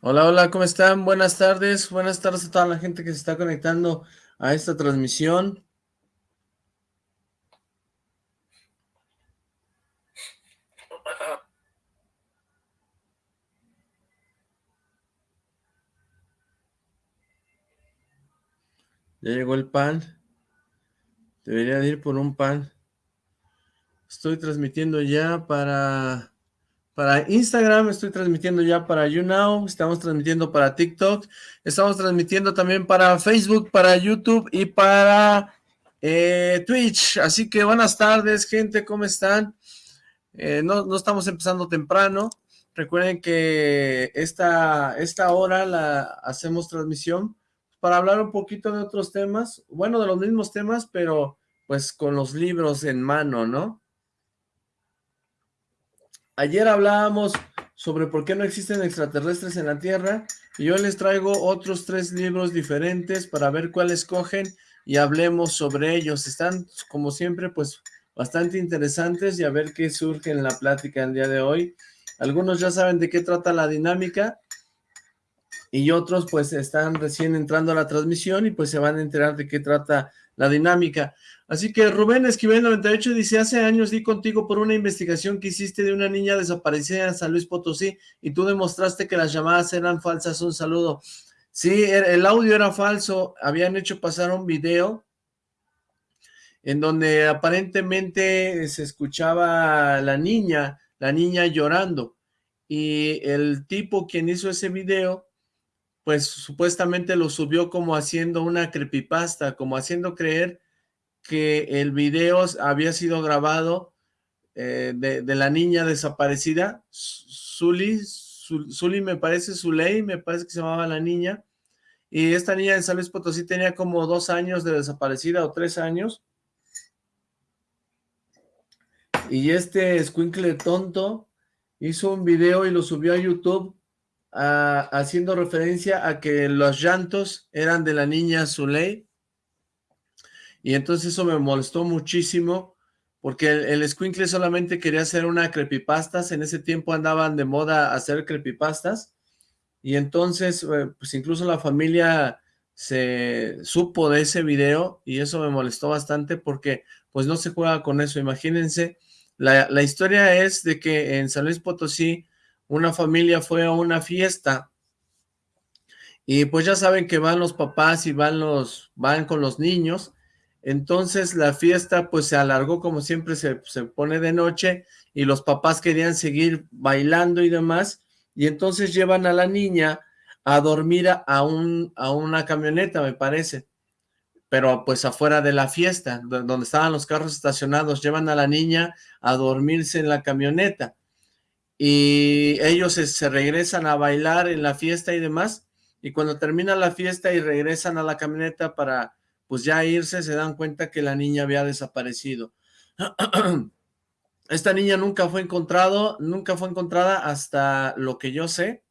Hola, hola, ¿cómo están? Buenas tardes, buenas tardes a toda la gente que se está conectando a esta transmisión. Ya llegó el pan. Debería ir por un pan. Estoy transmitiendo ya para, para Instagram, estoy transmitiendo ya para YouNow, estamos transmitiendo para TikTok, estamos transmitiendo también para Facebook, para YouTube y para eh, Twitch. Así que buenas tardes, gente, ¿cómo están? Eh, no, no estamos empezando temprano. Recuerden que esta, esta hora la hacemos transmisión para hablar un poquito de otros temas, bueno, de los mismos temas, pero pues con los libros en mano, ¿no? Ayer hablábamos sobre por qué no existen extraterrestres en la Tierra, y yo les traigo otros tres libros diferentes para ver cuáles cogen y hablemos sobre ellos. Están, como siempre, pues bastante interesantes y a ver qué surge en la plática el día de hoy. Algunos ya saben de qué trata la dinámica, y otros pues están recién entrando a la transmisión y pues se van a enterar de qué trata la dinámica. Así que Rubén Esquivel 98 dice, hace años di contigo por una investigación que hiciste de una niña desaparecida en San Luis Potosí y tú demostraste que las llamadas eran falsas. Un saludo. Sí, el audio era falso, habían hecho pasar un video en donde aparentemente se escuchaba la niña, la niña llorando y el tipo quien hizo ese video pues supuestamente lo subió como haciendo una creepypasta, como haciendo creer que el video había sido grabado eh, de, la niña desaparecida, Zully, Zully me parece, Zuley, me parece que se llamaba la niña, y esta niña en San Luis Potosí tenía como dos años de desaparecida o tres años, y este escuincle tonto hizo un video y lo subió a YouTube haciendo referencia a que los llantos eran de la niña Zuley, y entonces eso me molestó muchísimo, porque el, el solamente quería hacer una creepypastas, en ese tiempo andaban de moda hacer creepypastas, y entonces, eh, pues incluso la familia se supo de ese video, y eso me molestó bastante, porque pues no se juega con eso, imagínense, la, la historia es de que en San Luis Potosí, una familia fue a una fiesta y pues ya saben que van los papás y van los van con los niños, entonces la fiesta pues se alargó como siempre se, se pone de noche y los papás querían seguir bailando y demás y entonces llevan a la niña a dormir a, un, a una camioneta me parece, pero pues afuera de la fiesta, donde estaban los carros estacionados, llevan a la niña a dormirse en la camioneta y ellos se, regresan a bailar en la fiesta y demás, y cuando termina la fiesta y regresan a la camioneta para pues ya irse, se dan cuenta que la niña había desaparecido. Esta niña nunca fue encontrado, nunca fue encontrada hasta lo que yo sé.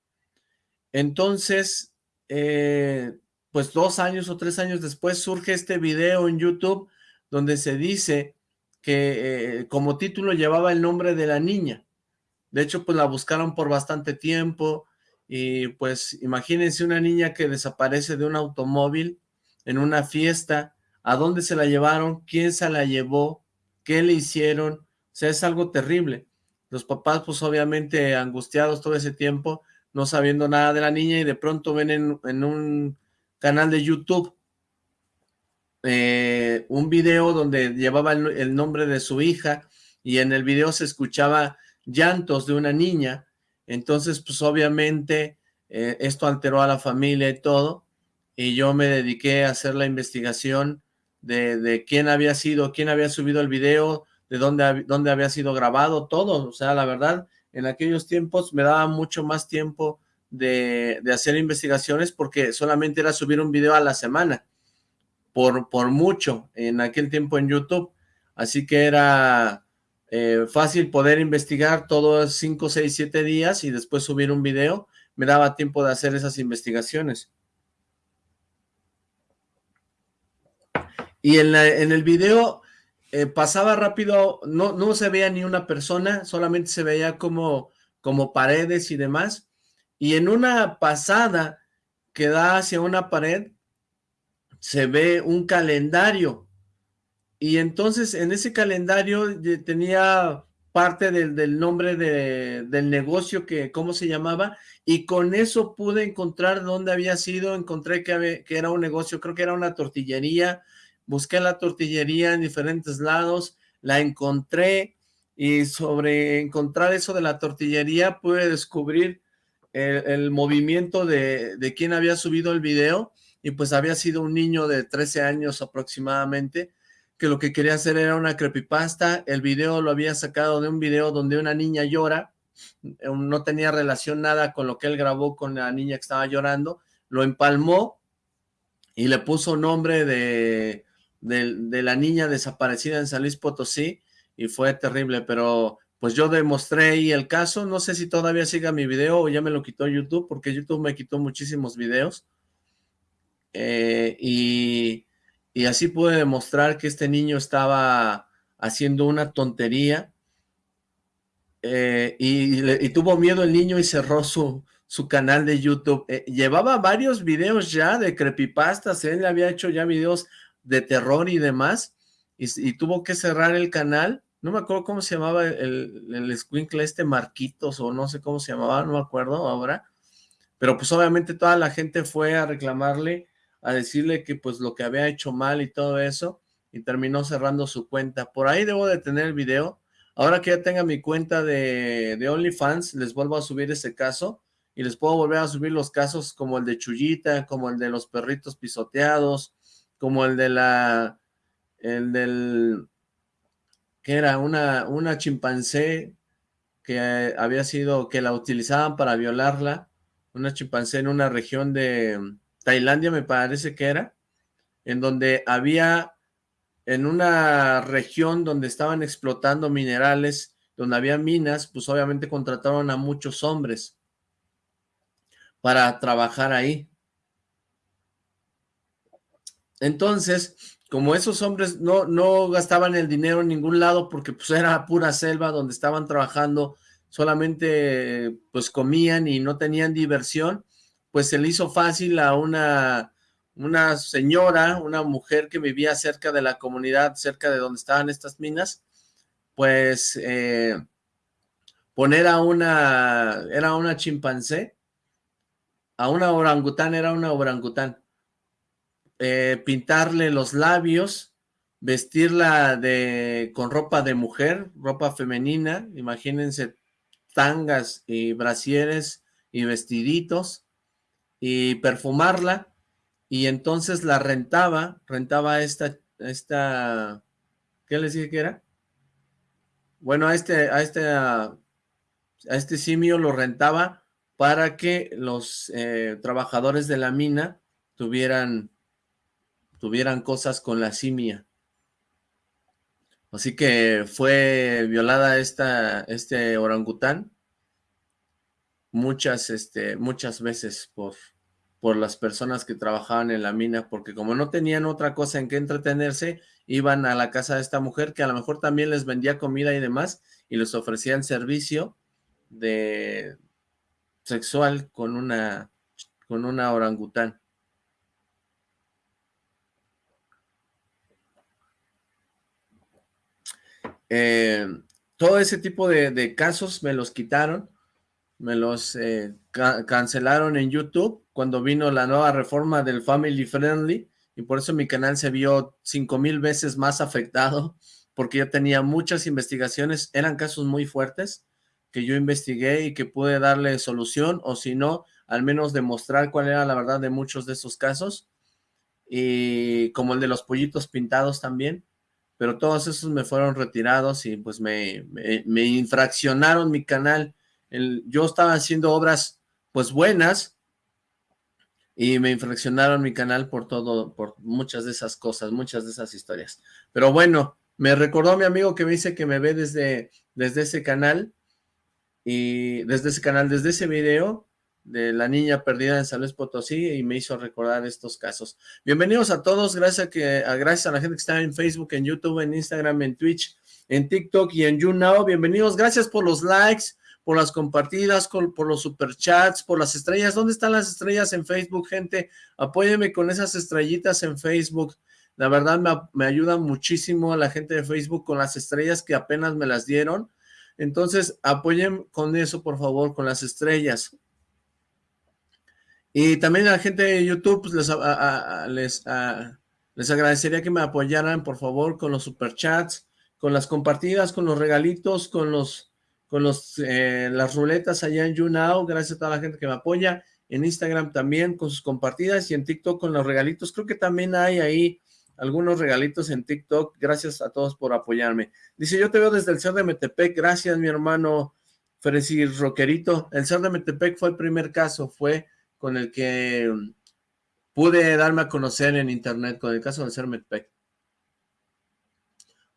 Entonces, eh, pues dos años o tres años después surge este video en YouTube donde se dice que eh, como título llevaba el nombre de la niña. De hecho, pues la buscaron por bastante tiempo y pues imagínense una niña que desaparece de un automóvil en una fiesta, ¿a dónde se la llevaron? ¿Quién se la llevó? ¿Qué le hicieron? O sea, es algo terrible. Los papás pues obviamente angustiados todo ese tiempo, no sabiendo nada de la niña y de pronto ven en, un canal de YouTube eh, un video donde llevaba el, nombre de su hija y en el video se escuchaba llantos de una niña, entonces pues obviamente eh, esto alteró a la familia y todo, y yo me dediqué a hacer la investigación de, quién había sido, quién había subido el video, de dónde, dónde había sido grabado, todo, o sea, la verdad, en aquellos tiempos me daba mucho más tiempo de, de, hacer investigaciones porque solamente era subir un video a la semana, por, por mucho, en aquel tiempo en YouTube, así que era eh, fácil poder investigar todos 5, 6, 7 días y después subir un video, me daba tiempo de hacer esas investigaciones. Y en, en el video eh, pasaba rápido, no, no se veía ni una persona, solamente se veía como, como paredes y demás, y en una pasada que da hacia una pared, se ve un calendario, y entonces en ese calendario tenía parte del, nombre del negocio, que cómo se llamaba, y con eso pude encontrar dónde había sido, encontré que, que era un negocio, creo que era una tortillería, busqué la tortillería en diferentes lados, la encontré, y sobre encontrar eso de la tortillería pude descubrir el, movimiento de, de quién había subido el video, y pues había sido un niño de 13 años aproximadamente, que lo que quería hacer era una creepypasta, el video lo había sacado de un video donde una niña llora, no tenía relación nada con lo que él grabó con la niña que estaba llorando, lo empalmó y le puso nombre de, de, la niña desaparecida en San Luis Potosí y fue terrible, pero pues yo demostré ahí el caso, no sé si todavía siga mi video o ya me lo quitó YouTube, porque YouTube me quitó muchísimos videos, eh, y y así pude demostrar que este niño estaba haciendo una tontería eh, y, tuvo miedo el niño y cerró su, su canal de YouTube. Eh, llevaba varios videos ya de creepypastas, él había hecho ya videos de terror y demás, y, tuvo que cerrar el canal. No me acuerdo cómo se llamaba el, el squinkle este, Marquitos, o no sé cómo se llamaba, no me acuerdo ahora. Pero pues obviamente toda la gente fue a reclamarle a decirle que pues lo que había hecho mal y todo eso, y terminó cerrando su cuenta. Por ahí debo de tener el video. Ahora que ya tenga mi cuenta de, de OnlyFans, les vuelvo a subir ese caso, y les puedo volver a subir los casos como el de Chullita, como el de los perritos pisoteados, como el de la, el del, que era una, una chimpancé que había sido, que la utilizaban para violarla, una chimpancé en una región de, Tailandia me parece que era, en donde había, en una región donde estaban explotando minerales, donde había minas, pues obviamente contrataron a muchos hombres para trabajar ahí. Entonces, como esos hombres no, no gastaban el dinero en ningún lado porque pues era pura selva donde estaban trabajando, solamente pues comían y no tenían diversión, pues se le hizo fácil a una, una señora, una mujer que vivía cerca de la comunidad, cerca de donde estaban estas minas, pues eh, poner a una, era una chimpancé, a una orangután, era una orangután, eh, pintarle los labios, vestirla de, con ropa de mujer, ropa femenina, imagínense tangas y brasieres y vestiditos, y perfumarla, y entonces la rentaba, rentaba esta, esta, ¿qué les dije que era? Bueno, a este, a este, a este simio lo rentaba para que los eh, trabajadores de la mina tuvieran, tuvieran cosas con la simia. Así que fue violada esta, este orangután muchas, este, muchas veces por, por las personas que trabajaban en la mina, porque como no tenían otra cosa en que entretenerse, iban a la casa de esta mujer que a lo mejor también les vendía comida y demás, y les ofrecían servicio de sexual con una, con una orangután. Eh, todo ese tipo de, casos me los quitaron, me los eh, cancelaron en YouTube cuando vino la nueva reforma del Family Friendly y por eso mi canal se vio cinco mil veces más afectado porque yo tenía muchas investigaciones, eran casos muy fuertes que yo investigué y que pude darle solución o si no, al menos demostrar cuál era la verdad de muchos de esos casos y como el de los pollitos pintados también, pero todos esos me fueron retirados y pues me, me infraccionaron mi canal yo estaba haciendo obras pues buenas y me infraccionaron mi canal por todo, por muchas de esas cosas, muchas de esas historias. Pero bueno, me recordó mi amigo que me dice que me ve desde, desde ese canal y desde ese canal, desde ese video, de la niña perdida en San Luis Potosí y me hizo recordar estos casos. Bienvenidos a todos, gracias a, que, a, gracias a la gente que está en Facebook, en YouTube, en Instagram, en Twitch, en TikTok y en YouNow. Bienvenidos, gracias por los likes, por las compartidas, por los superchats, por las estrellas. ¿Dónde están las estrellas en Facebook, gente? Apóyeme con esas estrellitas en Facebook. La verdad me, me ayuda muchísimo a la gente de Facebook con las estrellas que apenas me las dieron. Entonces, apoyen con eso, por favor, con las estrellas. Y también a la gente de YouTube, pues, les, les, les agradecería que me apoyaran, por favor, con los superchats, con las compartidas, con los regalitos, con los con los eh, las ruletas allá en YouNow, gracias a toda la gente que me apoya, en Instagram también con sus compartidas. Y en TikTok con los regalitos, creo que también hay ahí algunos regalitos en TikTok, gracias a todos por apoyarme. Dice, yo te veo desde el Ser de Metepec, gracias mi hermano Fresi Roquerito, el Ser de Metepec fue el primer caso, fue con el que pude darme a conocer en internet, con el caso del Ser Metepec.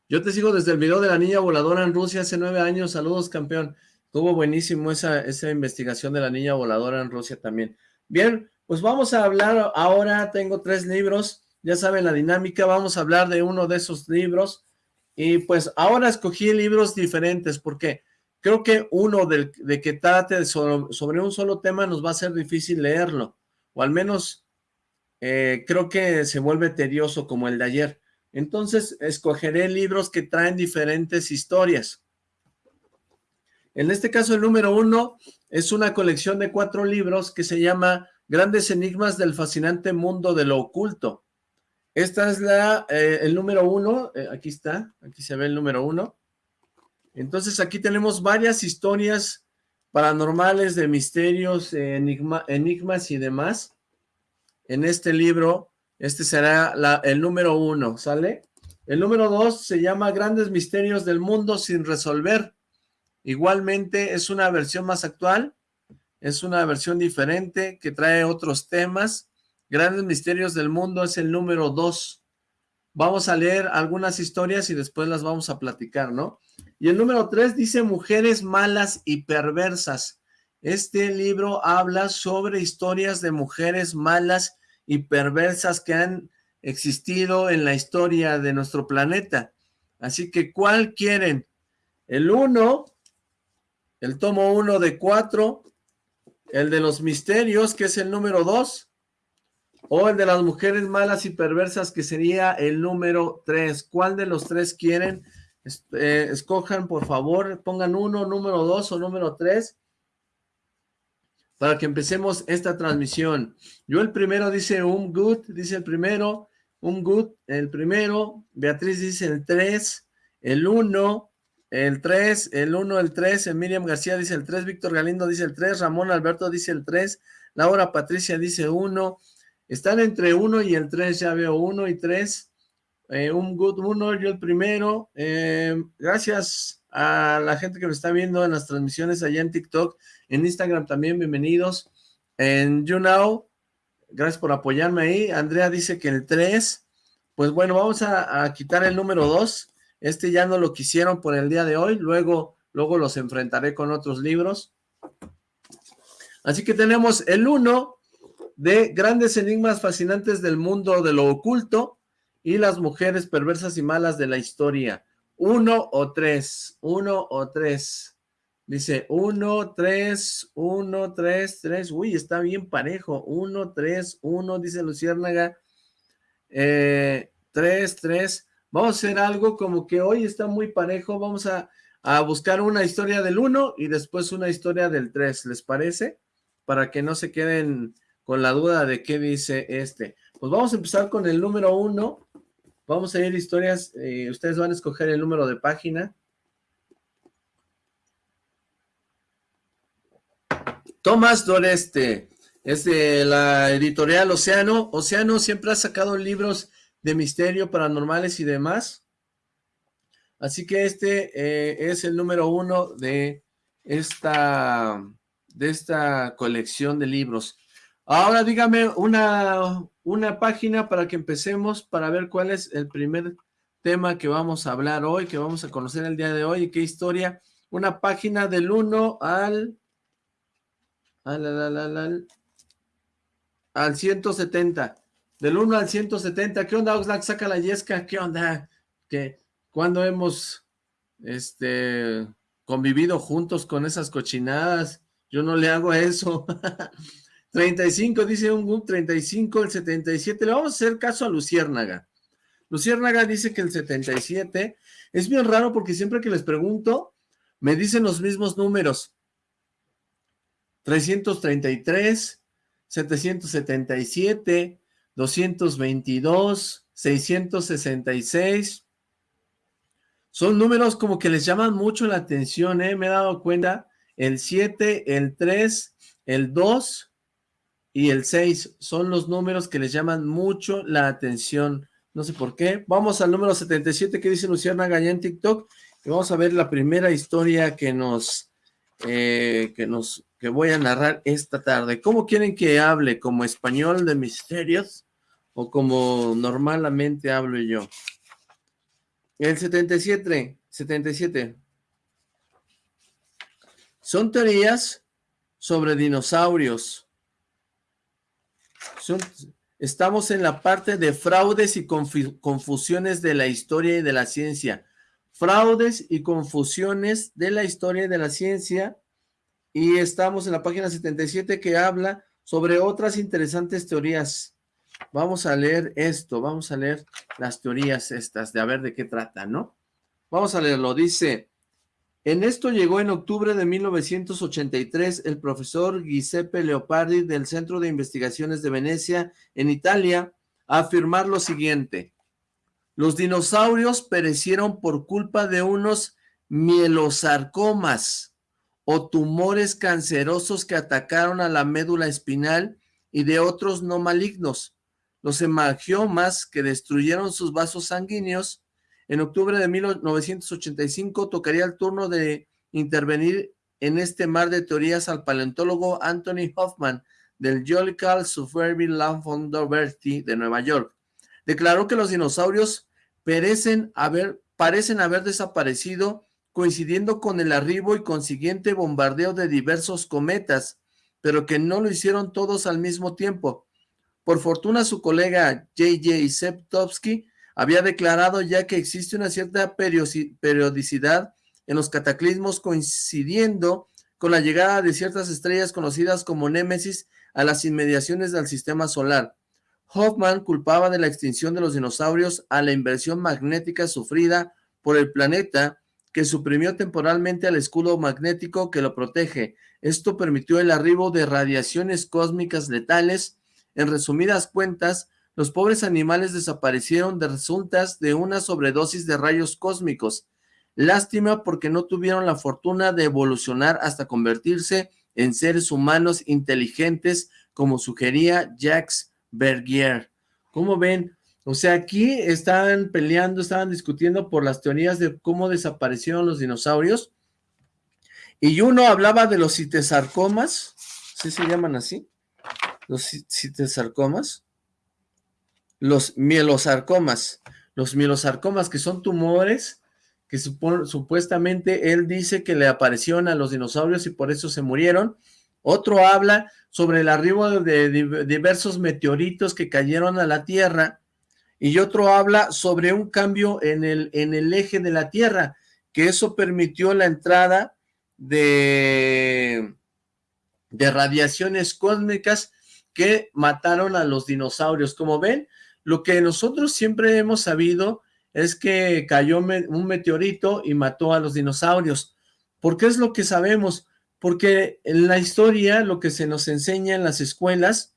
Yo te sigo desde el video de la niña voladora en Rusia hace nueve años. Saludos, campeón. Estuvo buenísimo esa, esa investigación de la niña voladora en Rusia también. Bien, pues vamos a hablar ahora. Tengo tres libros. Ya saben la dinámica. Vamos a hablar de uno de esos libros. Y pues ahora escogí libros diferentes porque creo que uno de, que trate sobre, sobre, un solo tema nos va a ser difícil leerlo. O al menos eh, creo que se vuelve tedioso como el de ayer. Entonces, escogeré libros que traen diferentes historias. En este caso, el número uno es una colección de cuatro libros que se llama Grandes Enigmas del Fascinante Mundo de lo Oculto. Esta es la, eh, el número uno, eh, aquí está, aquí se ve el número uno. Entonces, aquí tenemos varias historias paranormales de misterios, enigmas y demás. En este libro este será el número uno, ¿sale? El número dos se llama Grandes Misterios del Mundo sin resolver. Igualmente es una versión más actual, es una versión diferente que trae otros temas. Grandes Misterios del Mundo es el número dos. Vamos a leer algunas historias y después las vamos a platicar, ¿no? Y el número tres dice Mujeres Malas y Perversas. Este libro habla sobre historias de mujeres malas y perversas que han existido en la historia de nuestro planeta. Así que, ¿cuál quieren? El uno, el tomo uno de cuatro, el de los misterios, que es el número dos, o el de las mujeres malas y perversas, que sería el número tres. ¿Cuál de los tres quieren? Eh, escojan, por favor, pongan uno, número dos o número tres, para que empecemos esta transmisión. Yo el primero dice un good, dice el primero, un good, el primero, Beatriz dice el 3, el 1, el 3, el 1, el 3, Miriam García dice el 3, Víctor Galindo dice el 3, Ramón Alberto dice el 3, Laura Patricia dice 1, están entre 1 y el 3, ya veo 1 y 3, eh, un good 1, yo el primero, eh, gracias a la gente que me está viendo en las transmisiones allá en TikTok, en Instagram también, bienvenidos. En YouNow, gracias por apoyarme ahí. Andrea dice que el 3. Pues bueno, vamos a, quitar el número 2. Este ya no lo quisieron por el día de hoy. Luego, luego los enfrentaré con otros libros. Así que tenemos el 1 de Grandes Enigmas Fascinantes del Mundo de lo Oculto y las mujeres perversas y malas de la historia. Uno o tres, uno o tres. Dice 1, 3, 1, 3, 3. Uy, está bien parejo. 1, 3, 1, dice Luciérnaga. 3, 3. Vamos a hacer algo como que hoy está muy parejo. Vamos a, a buscar una historia del 1 y después una historia del 3. ¿Les parece? Para que no se queden con la duda de qué dice este. Pues vamos a empezar con el número 1. Vamos a ir historias. Eh, ustedes van a escoger el número de página. Tomás Doreste, es de la editorial Océano. Océano siempre ha sacado libros de misterio, paranormales y demás. Así que este eh, es el número uno de esta, de esta colección de libros. Ahora dígame una, una página para que empecemos para ver cuál es el primer tema que vamos a hablar hoy, que vamos a conocer el día de hoy y qué historia. Una página del 1 al al, al 170. Del 1 al 170. ¿Qué onda, Oxlack? Saca la yesca. ¿Qué onda? ¿Qué? ¿Cuándo hemos este, convivido juntos con esas cochinadas? Yo no le hago eso. 35, dice un GUM, 35, el 77. Le vamos a hacer caso a Luciérnaga. Luciérnaga dice que el 77 es bien raro porque siempre que les pregunto, me dicen los mismos números. 333, 777, 222, 666. Son números como que les llaman mucho la atención, ¿eh? Me he dado cuenta. El 7, el 3, el 2 y el 6 son los números que les llaman mucho la atención. No sé por qué. Vamos al número 77 que dice Luciana Gallá en TikTok. Y vamos a ver la primera historia que nos, eh, que nos, que voy a narrar esta tarde. ¿Cómo quieren que hable? ¿Como español de misterios? ¿O como normalmente hablo yo? El 77, 77. Son teorías sobre dinosaurios. Estamos en la parte de fraudes y confusiones de la historia y de la ciencia. Fraudes y confusiones de la historia y de la ciencia. Y estamos en la página 77 que habla sobre otras interesantes teorías. Vamos a leer esto, vamos a leer las teorías estas de a ver de qué trata, ¿no? Vamos a leerlo, dice... En esto llegó en octubre de 1983 el profesor Giuseppe Leopardi del Centro de Investigaciones de Venecia, en Italia, a afirmar lo siguiente. Los dinosaurios perecieron por culpa de unos mielosarcomas o tumores cancerosos que atacaron a la médula espinal y de otros no malignos. Los hemangiomas que destruyeron sus vasos sanguíneos en octubre de 1985 tocaría el turno de intervenir en este mar de teorías al paleontólogo Anthony Hoffman del Geological Survey Bertie de Nueva York. Declaró que los dinosaurios perecen haber, parecen haber desaparecido coincidiendo con el arribo y consiguiente bombardeo de diversos cometas, pero que no lo hicieron todos al mismo tiempo. Por fortuna su colega J.J. Septovsky había declarado ya que existe una cierta periodicidad en los cataclismos coincidiendo con la llegada de ciertas estrellas conocidas como Némesis a las inmediaciones del sistema solar. Hoffman culpaba de la extinción de los dinosaurios a la inversión magnética sufrida por el planeta que suprimió temporalmente al escudo magnético que lo protege. Esto permitió el arribo de radiaciones cósmicas letales. En resumidas cuentas, los pobres animales desaparecieron de resultas de una sobredosis de rayos cósmicos. Lástima porque no tuvieron la fortuna de evolucionar hasta convertirse en seres humanos inteligentes, como sugería Jacques Bergier. ¿Cómo ven? O sea, aquí estaban peleando, estaban discutiendo por las teorías de cómo desaparecieron los dinosaurios. Y uno hablaba de los citesarcomas, ¿sí se llaman así? Los citesarcomas los mielosarcomas. Los mielosarcomas que son tumores que supuestamente él dice que le aparecieron a los dinosaurios y por eso se murieron. Otro habla sobre el arribo de diversos meteoritos que cayeron a la Tierra y otro habla sobre un cambio en el, en el eje de la Tierra, que eso permitió la entrada de, de radiaciones cósmicas que mataron a los dinosaurios. Como ven, lo que nosotros siempre hemos sabido es que cayó un meteorito y mató a los dinosaurios. ¿Por qué es lo que sabemos? Porque en la historia, lo que se nos enseña en las escuelas,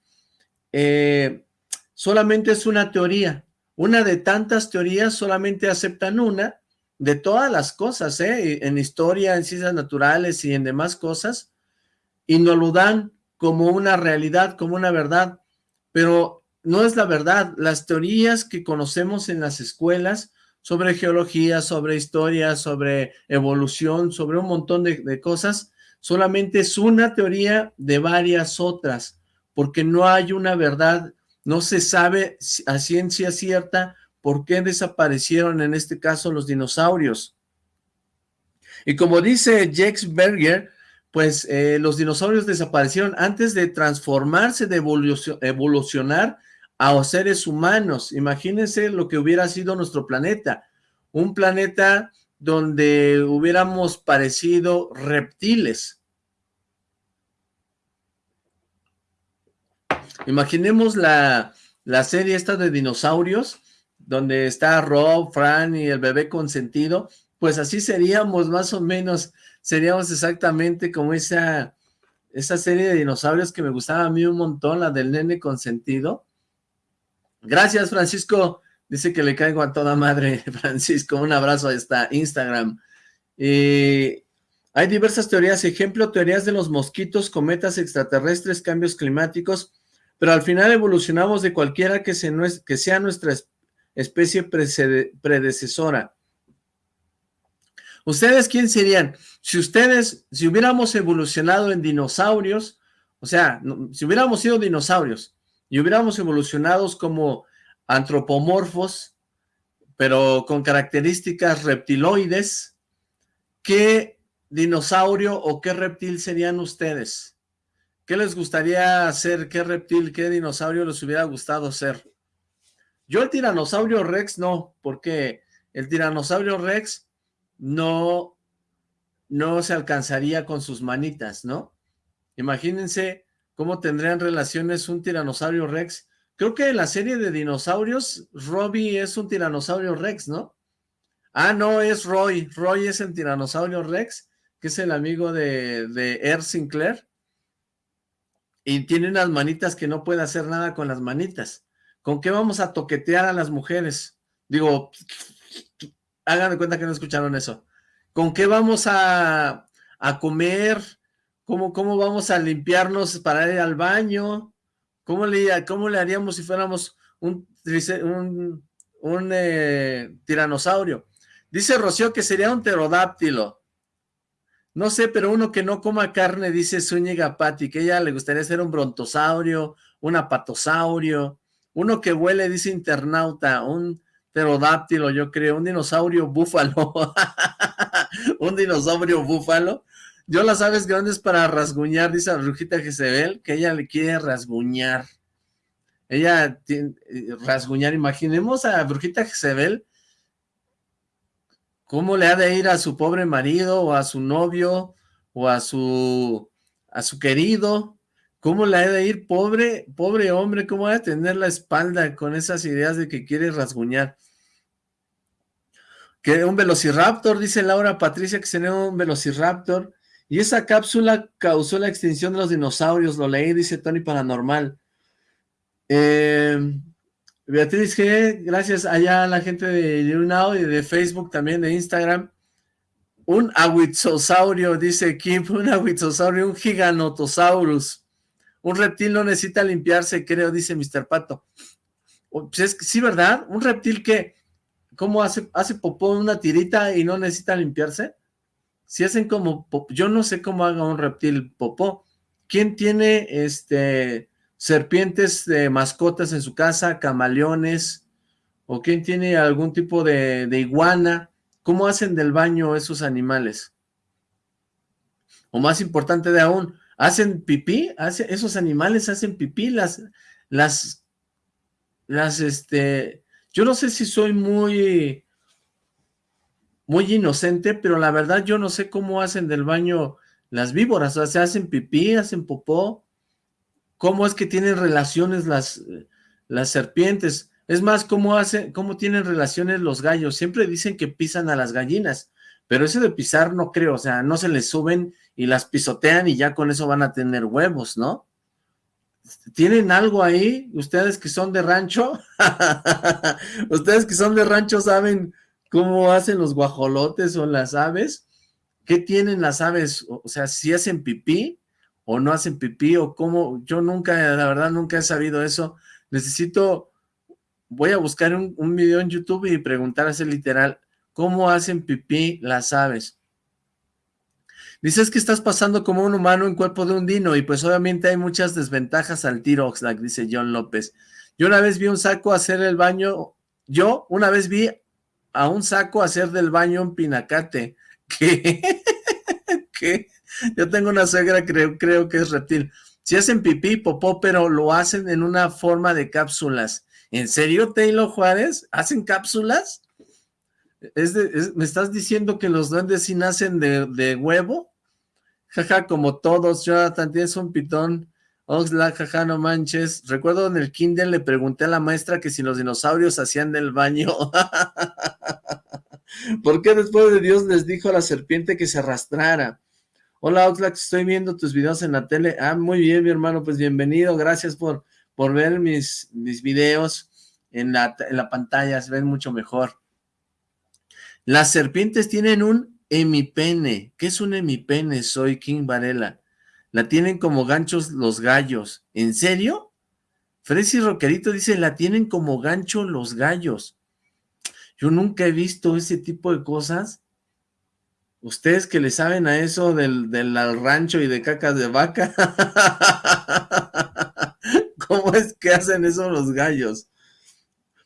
eh, solamente es una teoría. Una de tantas teorías, solamente aceptan una de todas las cosas, ¿eh? en historia, en ciencias naturales y en demás cosas, y nos lo dan como una realidad, como una verdad, pero no es la verdad. Las teorías que conocemos en las escuelas sobre geología, sobre historia, sobre evolución, sobre un montón de, cosas, solamente es una teoría de varias otras, porque no hay una verdad, no se sabe a ciencia cierta por qué desaparecieron en este caso los dinosaurios. Y como dice Jex Berger, pues eh, los dinosaurios desaparecieron antes de transformarse, de evolucionar a seres humanos. Imagínense lo que hubiera sido nuestro planeta. Un planeta donde hubiéramos parecido reptiles. Imaginemos la, la serie esta de dinosaurios, donde está Rob, Fran y el bebé consentido, pues así seríamos más o menos, seríamos exactamente como esa, esa serie de dinosaurios que me gustaba a mí un montón, la del nene consentido. Gracias, Francisco. Dice que le caigo a toda madre, Francisco. Un abrazo hasta Instagram. hay diversas teorías. Ejemplo, teorías de los mosquitos, cometas extraterrestres, cambios climáticos. Pero al final evolucionamos de cualquiera que sea nuestra especie predecesora. ¿Ustedes quién serían? Si ustedes, si hubiéramos evolucionado en dinosaurios, o sea, si hubiéramos sido dinosaurios y hubiéramos evolucionado como antropomorfos, pero con características reptiloides, ¿qué dinosaurio o qué reptil serían ustedes? ¿Qué les gustaría ser? ¿Qué reptil, qué dinosaurio les hubiera gustado ser? Yo el tiranosaurio rex no, porque el tiranosaurio rex no, no se alcanzaría con sus manitas, ¿no? Imagínense cómo tendrían relaciones un tiranosaurio rex. Creo que en la serie de dinosaurios, Robbie es un tiranosaurio rex, ¿no? Ah, no, es Roy. Roy es el tiranosaurio rex, que es el amigo de, de Air Sinclair. Y tiene unas manitas que no puede hacer nada con las manitas. ¿Con qué vamos a toquetear a las mujeres? Digo, hagan cuenta que no escucharon eso. ¿Con qué vamos a, comer? ¿Cómo, ¿Cómo vamos a limpiarnos para ir al baño? ¿Cómo le, cómo le haríamos si fuéramos un, un, eh, tiranosaurio? Dice Rocío que sería un pterodáctilo. No sé, pero uno que no coma carne, dice Zúñiga Patti, que ella le gustaría ser un brontosaurio, un apatosaurio, uno que huele, dice internauta, un pterodáctilo, yo creo, un dinosaurio búfalo, un dinosaurio búfalo. Yo las aves grandes para rasguñar, dice la brujita Jezebel, que ella le quiere rasguñar. Ella tiene, eh, rasguñar, imaginemos a brujita Jezebel, cómo le ha de ir a su pobre marido, o a su novio, o a su, a su querido, cómo le ha de ir, pobre, pobre hombre, cómo va a tener la espalda con esas ideas de que quiere rasguñar. Que un velociraptor, dice Laura Patricia, que sería un velociraptor. Y esa cápsula causó la extinción de los dinosaurios, lo leí, dice Tony Paranormal. Eh, Beatriz G, gracias allá a la gente de YouNow y de Facebook, también de Instagram. Un aguizosaurio, dice Kim, un aguizosaurio, un giganotosaurus. Un reptil no necesita limpiarse, creo, dice Mr. Pato. Pues sí, ¿verdad? Un reptil que ¿Cómo hace, hace popó una tirita y no necesita limpiarse? Si hacen como, yo no sé cómo haga un reptil popó. ¿Quién tiene este serpientes de mascotas en su casa, camaleones? ¿O quién tiene algún tipo de, iguana? ¿Cómo hacen del baño esos animales? O más importante de aún, ¿hacen pipí? ¿Hace, ¿Esos animales hacen pipí? Las, las, las, este, yo no sé si soy muy, muy inocente, pero la verdad yo no sé cómo hacen del baño las víboras, o sea, se hacen pipí, hacen popó, cómo es que tienen relaciones las, las serpientes, es más, cómo, hacen, cómo tienen relaciones los gallos, siempre dicen que pisan a las gallinas, pero eso de pisar no creo, o sea, no se les suben y las pisotean y ya con eso van a tener huevos, ¿no? ¿Tienen algo ahí? ¿Ustedes que son de rancho? ¿Ustedes que son de rancho saben cómo hacen los guajolotes o las aves? ¿Qué tienen las aves? O sea, si hacen pipí o no hacen pipí o cómo... Yo nunca, la verdad, nunca he sabido eso. Necesito... Voy a buscar un, video en YouTube y preguntar así literal, ¿cómo hacen pipí las aves? Dices que estás pasando como un humano en cuerpo de un dino y pues obviamente hay muchas desventajas al tiro Oxlack, dice John López. Yo una vez vi un saco hacer el baño, yo una vez vi a un saco hacer del baño un pinacate. ¿Qué? ¿Qué? Yo tengo una suegra, creo, creo que es reptil. Si hacen pipí, popó, pero lo hacen en una forma de cápsulas. ¿En serio, Taylor Juárez? ¿Hacen cápsulas? ¿Es ¿Me estás diciendo que los duendes sí nacen de, de huevo? Jaja, como todos, Jonathan, tienes un pitón. Oxlack, jaja, no manches. Recuerdo en el kinder le pregunté a la maestra que si los dinosaurios hacían del baño. ¿Por qué después de Dios les dijo a la serpiente que se arrastrara? Hola Oxlack, estoy viendo tus videos en la tele. Ah, muy bien, mi hermano, pues bienvenido. Gracias por, por ver mis, mis videos en la, en la pantalla, se ven mucho mejor. Las serpientes tienen un hemipene. ¿Qué es un hemipene? Soy King Varela. La tienen como ganchos los gallos. ¿En serio? Fresi Roquerito dice, la tienen como gancho los gallos. Yo nunca he visto ese tipo de cosas. Ustedes que le saben a eso del, del rancho y de cacas de vaca. ¿Cómo es que hacen eso los gallos?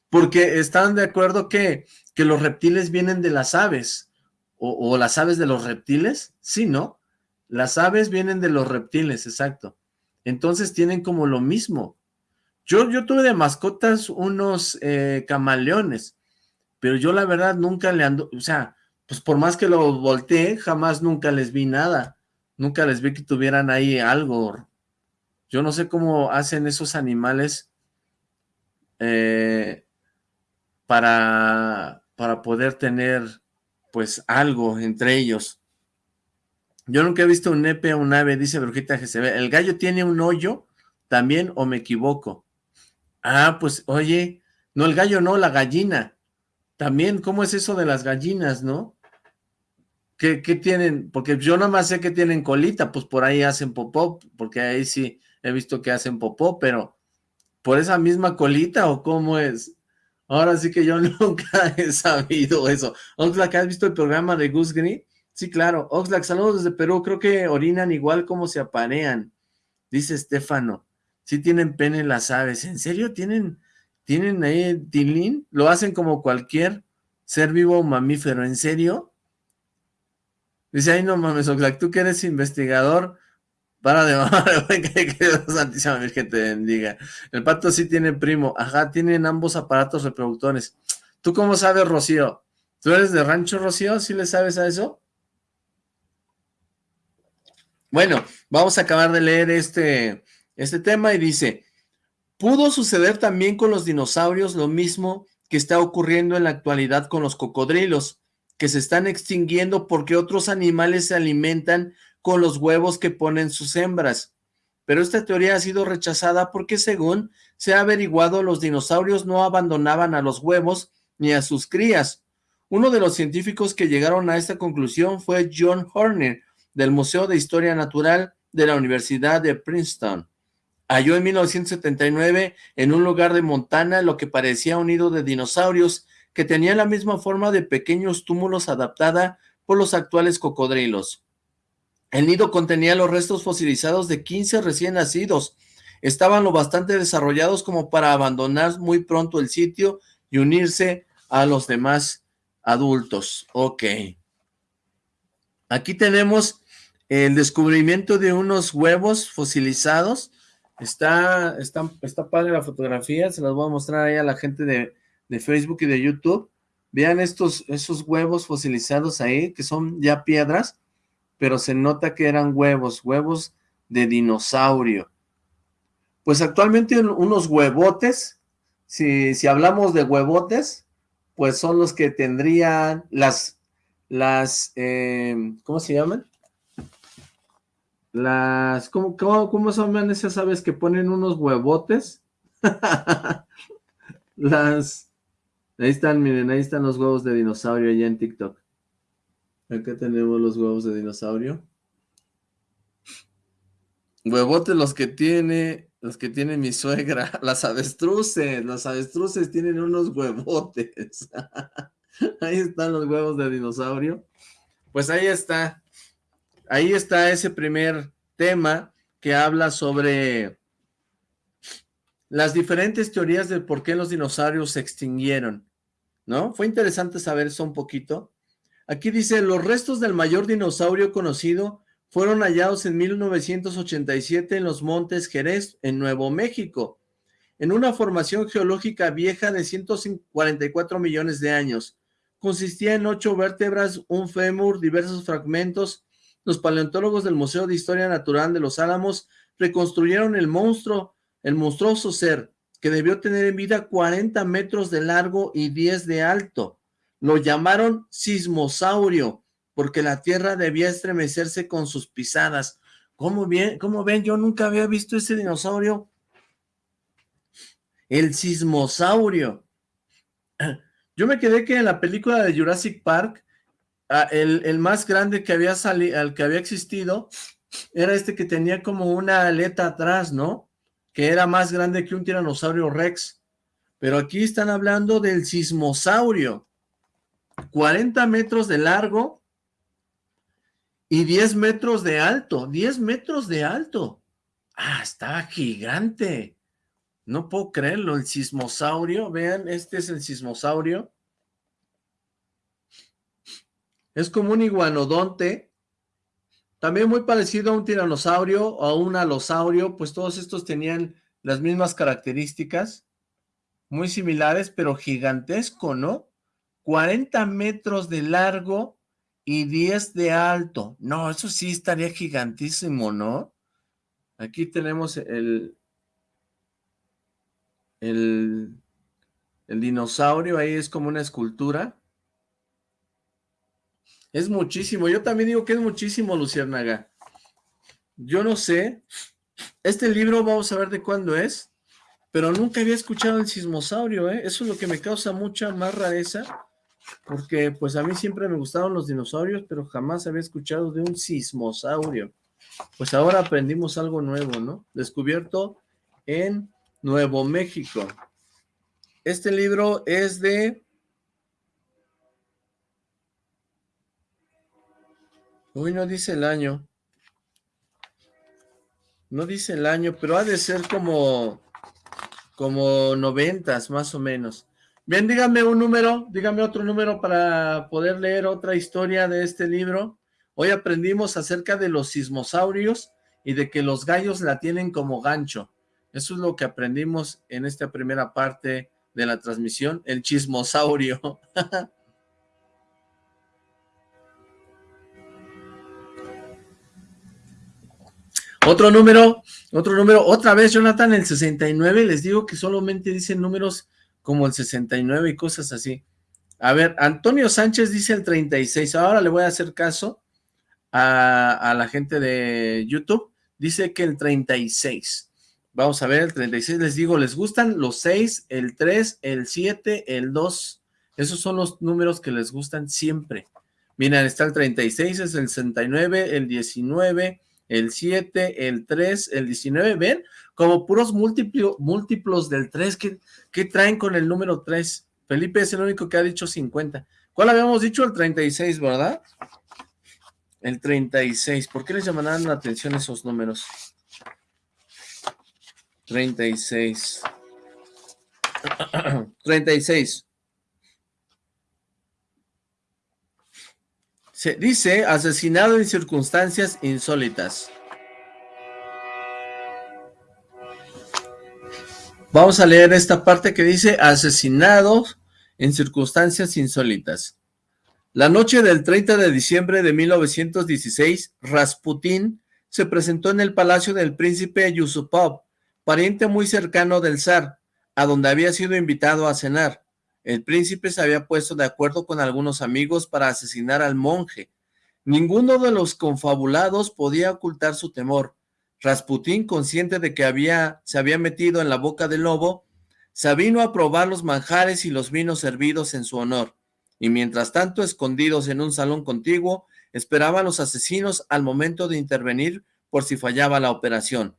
Porque están de acuerdo que, que los reptiles vienen de las aves. O las aves de los reptiles. Sí, ¿no? Las aves vienen de los reptiles, exacto. Entonces tienen como lo mismo. Yo, yo tuve de mascotas unos eh, camaleones, pero yo la verdad nunca le ando, o sea, pues por más que lo volteé, jamás nunca les vi nada. Nunca les vi que tuvieran ahí algo. Yo no sé cómo hacen esos animales eh, para, para poder tener pues algo entre ellos. Yo nunca he visto un nepe o un ave, dice Brujita GCB. ¿El gallo tiene un hoyo también o me equivoco? Ah, pues, oye, no el gallo, no, la gallina. También, ¿cómo es eso de las gallinas, no? ¿Qué, tienen? Porque yo nada más sé que tienen colita, pues por ahí hacen popó, porque ahí sí he visto que hacen popó, pero ¿por esa misma colita o cómo es? Ahora sí que yo nunca he sabido eso. ¿que has visto el programa de Goose Green? Sí, claro. Oxlack, saludos desde Perú. Creo que orinan igual como se aparean. Dice Estefano. Sí tienen pene las aves. ¿En serio tienen, tienen ahí tilín? Lo hacen como cualquier ser vivo o mamífero. ¿En serio? Dice, ay no mames, Oxlack, tú que eres investigador, para de mamar, que Santísima Virgen te bendiga. El pato sí tiene primo. Ajá, tienen ambos aparatos reproductores. ¿Tú cómo sabes, Rocío? ¿Tú eres de rancho, Rocío? ¿Sí le sabes a eso? Bueno, vamos a acabar de leer este, este tema y dice, pudo suceder también con los dinosaurios lo mismo que está ocurriendo en la actualidad con los cocodrilos, que se están extinguiendo porque otros animales se alimentan con los huevos que ponen sus hembras. Pero esta teoría ha sido rechazada porque según se ha averiguado, los dinosaurios no abandonaban a los huevos ni a sus crías. Uno de los científicos que llegaron a esta conclusión fue John Horner, del Museo de Historia Natural de la Universidad de Princeton. Halló en 1979 en un lugar de Montana lo que parecía un nido de dinosaurios que tenía la misma forma de pequeños túmulos adaptada por los actuales cocodrilos. El nido contenía los restos fosilizados de 15 recién nacidos. Estaban lo bastante desarrollados como para abandonar muy pronto el sitio y unirse a los demás adultos. Ok. Aquí tenemos el descubrimiento de unos huevos fosilizados. Está, está, está padre la fotografía, se las voy a mostrar ahí a la gente de, de Facebook y de YouTube. Vean estos, esos huevos fosilizados ahí, que son ya piedras, pero se nota que eran huevos, huevos de dinosaurio. Pues actualmente unos huevotes, si, si hablamos de huevotes, pues son los que tendrían las las, eh, ¿cómo se llaman? Las, ¿cómo, cómo, cómo son esas aves que ponen unos huevotes? las, ahí están, miren, ahí están los huevos de dinosaurio allá en TikTok. Acá tenemos los huevos de dinosaurio. Huevotes los que tiene, los que tiene mi suegra, las avestruces, las avestruces tienen unos huevotes. Ahí están los huevos de dinosaurio. Pues ahí está. Ahí está ese primer tema que habla sobre las diferentes teorías de por qué los dinosaurios se extinguieron, ¿no? Fue interesante saber eso un poquito. Aquí dice, los restos del mayor dinosaurio conocido fueron hallados en 1987 en los Montes Jerez, en Nuevo México, en una formación geológica vieja de 144 millones de años. Consistía en ocho vértebras, un fémur, diversos fragmentos. Los paleontólogos del Museo de Historia Natural de Los Álamos reconstruyeron el monstruo, el monstruoso ser, que debió tener en vida 40 metros de largo y 10 de alto. Lo llamaron sismosaurio, porque la tierra debía estremecerse con sus pisadas. ¿Cómo, bien, ¿Cómo ven? Yo nunca había visto ese dinosaurio. El sismosaurio. Yo me quedé que en la película de Jurassic Park, el, el más grande que había salido, al que había existido, era este que tenía como una aleta atrás, ¿no? Que era más grande que un tiranosaurio rex. Pero aquí están hablando del sismosaurio. 40 metros de largo y 10 metros de alto. 10 metros de alto. Ah, estaba gigante. No puedo creerlo, el sismosaurio. Vean, este es el sismosaurio. Es como un iguanodonte. También muy parecido a un tiranosaurio o a un alosaurio, pues todos estos tenían las mismas características, muy similares, pero gigantesco, ¿no? 40 metros de largo y 10 de alto. No, eso sí estaría gigantísimo, ¿no? Aquí tenemos el, el, el dinosaurio, ahí es como una escultura. Es muchísimo, yo también digo que es muchísimo, Luciérnaga. Yo no sé, este libro vamos a ver de cuándo es, pero nunca había escuchado el sismosaurio, ¿eh? Eso es lo que me causa mucha más rareza porque pues a mí siempre me gustaron los dinosaurios, pero jamás había escuchado de un sismosaurio. Pues ahora aprendimos algo nuevo, ¿no? Descubierto en Nuevo México. Este libro es de... Uy, no dice el año. No dice el año, pero ha de ser como... como noventas, más o menos. Bien, dígame un número, dígame otro número para poder leer otra historia de este libro. Hoy aprendimos acerca de los sismosaurios y de que los gallos la tienen como gancho. Eso es lo que aprendimos en esta primera parte de la transmisión, el chismosaurio. otro número, otro número, otra vez Jonathan, el 69, les digo que solamente dicen números como el 69 y cosas así. A ver, Antonio Sánchez dice el 36, ahora le voy a hacer caso a, la gente de YouTube, dice que el 36. Vamos a ver, el 36, les digo, les gustan los 6, el 3, el 7, el 2, esos son los números que les gustan siempre. Miren, está el 36, es el 69, el 19, el 7, el 3, el 19, ¿ven? Como puros múltiplos del 3, ¿qué, traen con el número 3? Felipe es el único que ha dicho 50. ¿Cuál habíamos dicho? El 36, ¿verdad? El 36. ¿Por qué les llamarán la atención esos números? 36. 36. Se dice asesinado en circunstancias insólitas. Vamos a leer esta parte que dice asesinado en circunstancias insólitas. La noche del 30 de diciembre de 1916, Rasputín se presentó en el palacio del príncipe Yusupov, pariente muy cercano del zar, a donde había sido invitado a cenar. El príncipe se había puesto de acuerdo con algunos amigos para asesinar al monje. Ninguno de los confabulados podía ocultar su temor. Rasputín, consciente de que había, se había metido en la boca del lobo, se a probar los manjares y los vinos servidos en su honor, y mientras tanto, escondidos en un salón contiguo, esperaban los asesinos al momento de intervenir por si fallaba la operación.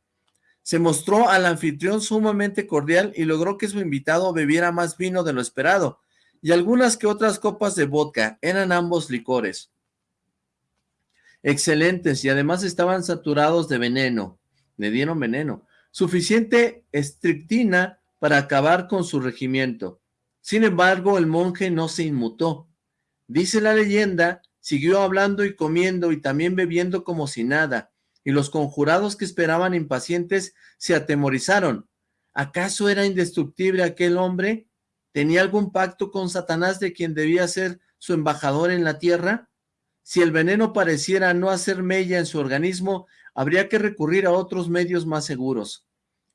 Se mostró al anfitrión sumamente cordial y logró que su invitado bebiera más vino de lo esperado, y algunas que otras copas de vodka, eran ambos licores. Excelentes, y además estaban saturados de veneno, le dieron veneno, suficiente estrictina para acabar con su regimiento. Sin embargo, el monje no se inmutó. Dice la leyenda siguió hablando y comiendo y también bebiendo como si nada, y los conjurados que esperaban impacientes se atemorizaron. ¿Acaso era indestructible aquel hombre? ¿Tenía algún pacto con Satanás de quien debía ser su embajador en la tierra? Si el veneno pareciera no hacer mella en su organismo, habría que recurrir a otros medios más seguros.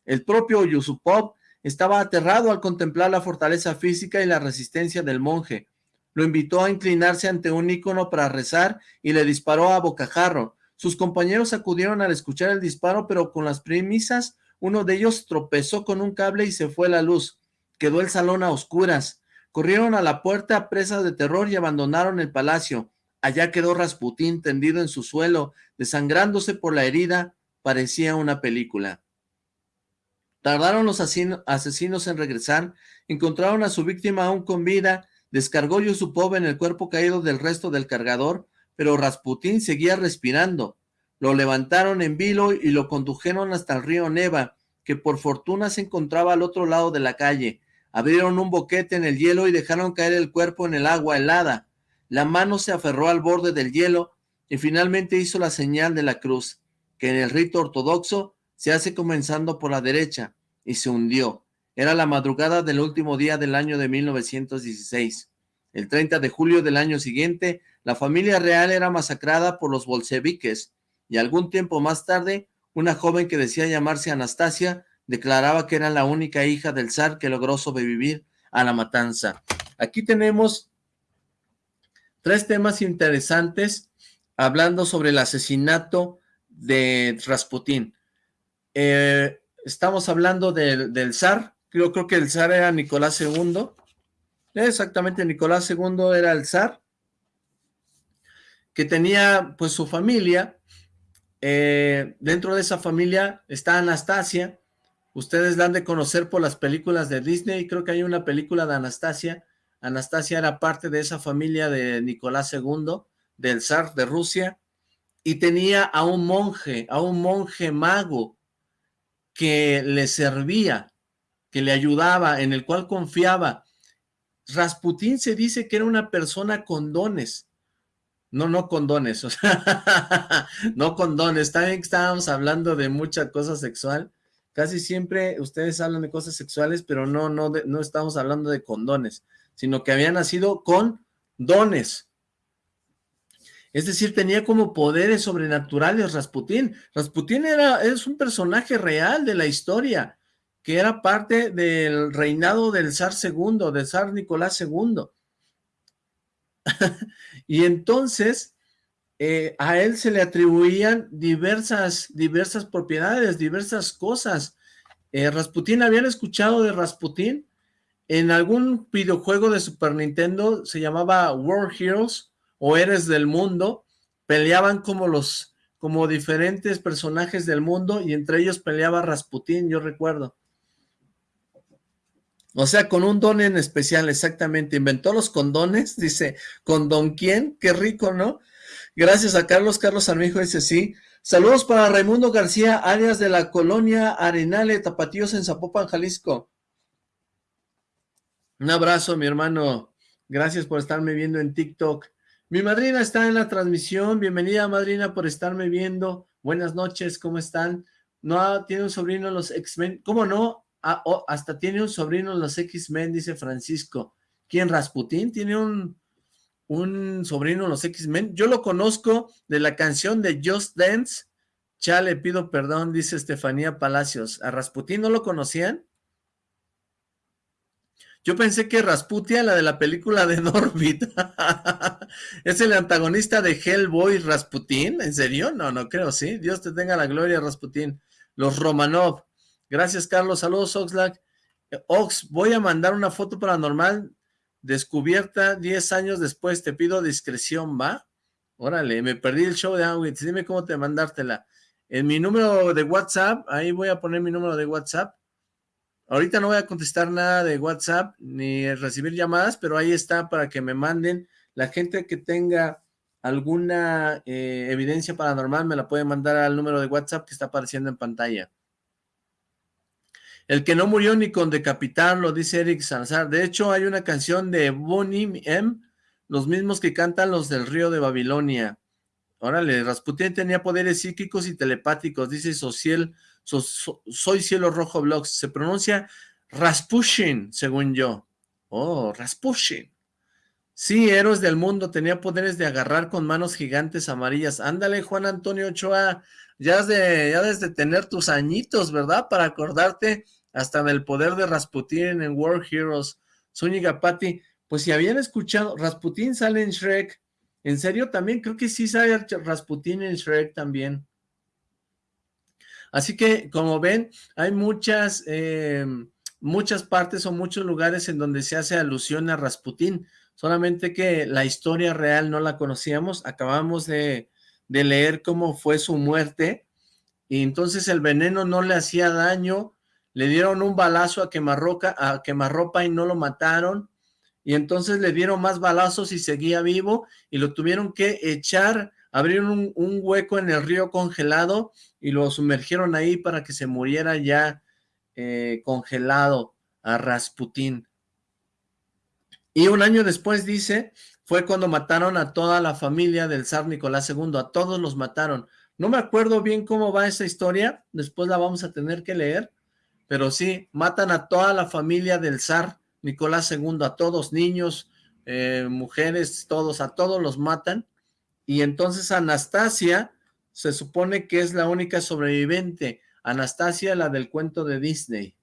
El propio Yusupov estaba aterrado al contemplar la fortaleza física y la resistencia del monje. Lo invitó a inclinarse ante un ícono para rezar y le disparó a bocajarro. Sus compañeros acudieron al escuchar el disparo, pero con las premisas, uno de ellos tropezó con un cable y se fue la luz. Quedó el salón a oscuras. Corrieron a la puerta presas de terror y abandonaron el palacio. Allá quedó Rasputín tendido en su suelo, desangrándose por la herida, parecía una película. Tardaron los asesinos en regresar, encontraron a su víctima aún con vida, descargó Yusupov en el cuerpo caído del resto del cargador, pero Rasputín seguía respirando. Lo levantaron en vilo y lo condujeron hasta el río Neva, que por fortuna se encontraba al otro lado de la calle. Abrieron un boquete en el hielo y dejaron caer el cuerpo en el agua helada. La mano se aferró al borde del hielo y finalmente hizo la señal de la cruz, que en el rito ortodoxo se hace comenzando por la derecha, y se hundió. Era la madrugada del último día del año de 1916. El 30 de julio del año siguiente, la familia real era masacrada por los bolcheviques, y algún tiempo más tarde, una joven que decía llamarse Anastasia, declaraba que era la única hija del zar que logró sobrevivir a la matanza. Aquí tenemos tres temas interesantes hablando sobre el asesinato de Rasputín. Eh, estamos hablando del zar, yo creo que el zar era Nicolás II, exactamente, Nicolás II era el zar, que tenía pues su familia, eh, dentro de esa familia está Anastasia, ustedes la han de conocer por las películas de Disney, creo que hay una película de Anastasia, Anastasia era parte de esa familia de Nicolás II, del zar de Rusia, y tenía a un monje, a un monje mago, que le servía, que le ayudaba, en el cual confiaba. Rasputín se dice que era una persona con dones, no, no con dones, o sea, no con dones, también estábamos hablando de mucha cosa sexual, casi siempre ustedes hablan de cosas sexuales, pero no, no, no estamos hablando de condones, sino que había nacido con dones. Es decir, tenía como poderes sobrenaturales Rasputín. Rasputín era, es un personaje real de la historia, que era parte del reinado del zar segundo, del zar Nicolás II. y entonces, eh, a él se le atribuían diversas, diversas propiedades, diversas cosas. Eh, Rasputín, ¿habían escuchado de Rasputín? En algún videojuego de Super Nintendo se llamaba World Heroes o Eres del Mundo, peleaban como los, como diferentes personajes del mundo y entre ellos peleaba Rasputín, yo recuerdo. O sea, con un don en especial, exactamente. Inventó los condones, dice, ¿con don quién? Qué rico, ¿no? Gracias a Carlos. Carlos Armijo dice sí. Saludos para Raimundo García, áreas de la colonia Arenale, Tapatíos en Zapopan, Jalisco. Un abrazo, mi hermano. Gracias por estarme viendo en TikTok. Mi madrina está en la transmisión. Bienvenida, madrina, por estarme viendo. Buenas noches, ¿cómo están? No, tiene un sobrino los X-Men. ¿Cómo no? Ah, hasta tiene un sobrino los X-Men, dice Francisco. ¿Quién, Rasputín? Tiene un, un sobrino los X-Men. Yo lo conozco de la canción de Just Dance. Ya le pido perdón, dice Estefanía Palacios. ¿A Rasputín no lo conocían? Yo pensé que Rasputia, la de la película de Norbit, es el antagonista de Hellboy Rasputin. ¿En serio? No, no creo, sí. Dios te tenga la gloria, Rasputin. Los Romanov. Gracias, Carlos. Saludos, Oxlack. Ox, voy a mandar una foto paranormal descubierta 10 años después. Te pido discreción, ¿va? Órale, me perdí el show de Awitz. Dime cómo te mandártela. En mi número de WhatsApp, ahí voy a poner mi número de WhatsApp. Ahorita no voy a contestar nada de WhatsApp ni recibir llamadas, pero ahí está para que me manden. La gente que tenga alguna eh, evidencia paranormal me la puede mandar al número de WhatsApp que está apareciendo en pantalla. El que no murió ni con decapitarlo, dice Eric Salazar. De hecho, hay una canción de Bonnie M los mismos que cantan los del río de Babilonia. Órale, Rasputin tenía poderes psíquicos y telepáticos, dice Social, Soy Cielo Rojo Blogs. Se pronuncia Raspushin, según yo. Oh, Raspushin. Sí, héroes del mundo, tenía poderes de agarrar con manos gigantes amarillas. Ándale, Juan Antonio Ochoa, ya, de, ya desde tener tus añitos, ¿verdad? Para acordarte hasta del poder de Rasputin en World Heroes. Zúñiga Patti, pues si habían escuchado, Rasputin sale en Shrek, ¿en serio también? Creo que sí sale Rasputin en Shrek también. Así que, como ven, hay muchas, eh, muchas partes o muchos lugares en donde se hace alusión a Rasputin solamente que la historia real no la conocíamos, acabamos de, leer cómo fue su muerte, y entonces el veneno no le hacía daño, le dieron un balazo a quemarroca, a quemarropa y no lo mataron, y entonces le dieron más balazos y seguía vivo, y lo tuvieron que echar, abrieron un, hueco en el río congelado, y lo sumergieron ahí para que se muriera ya eh, congelado a Rasputín. Y un año después, dice, fue cuando mataron a toda la familia del zar Nicolás II, a todos los mataron. No me acuerdo bien cómo va esa historia, después la vamos a tener que leer, pero sí, matan a toda la familia del zar Nicolás II, a todos, niños, eh, mujeres, todos, a todos los matan, y entonces Anastasia se supone que es la única sobreviviente, Anastasia, la del cuento de Disney,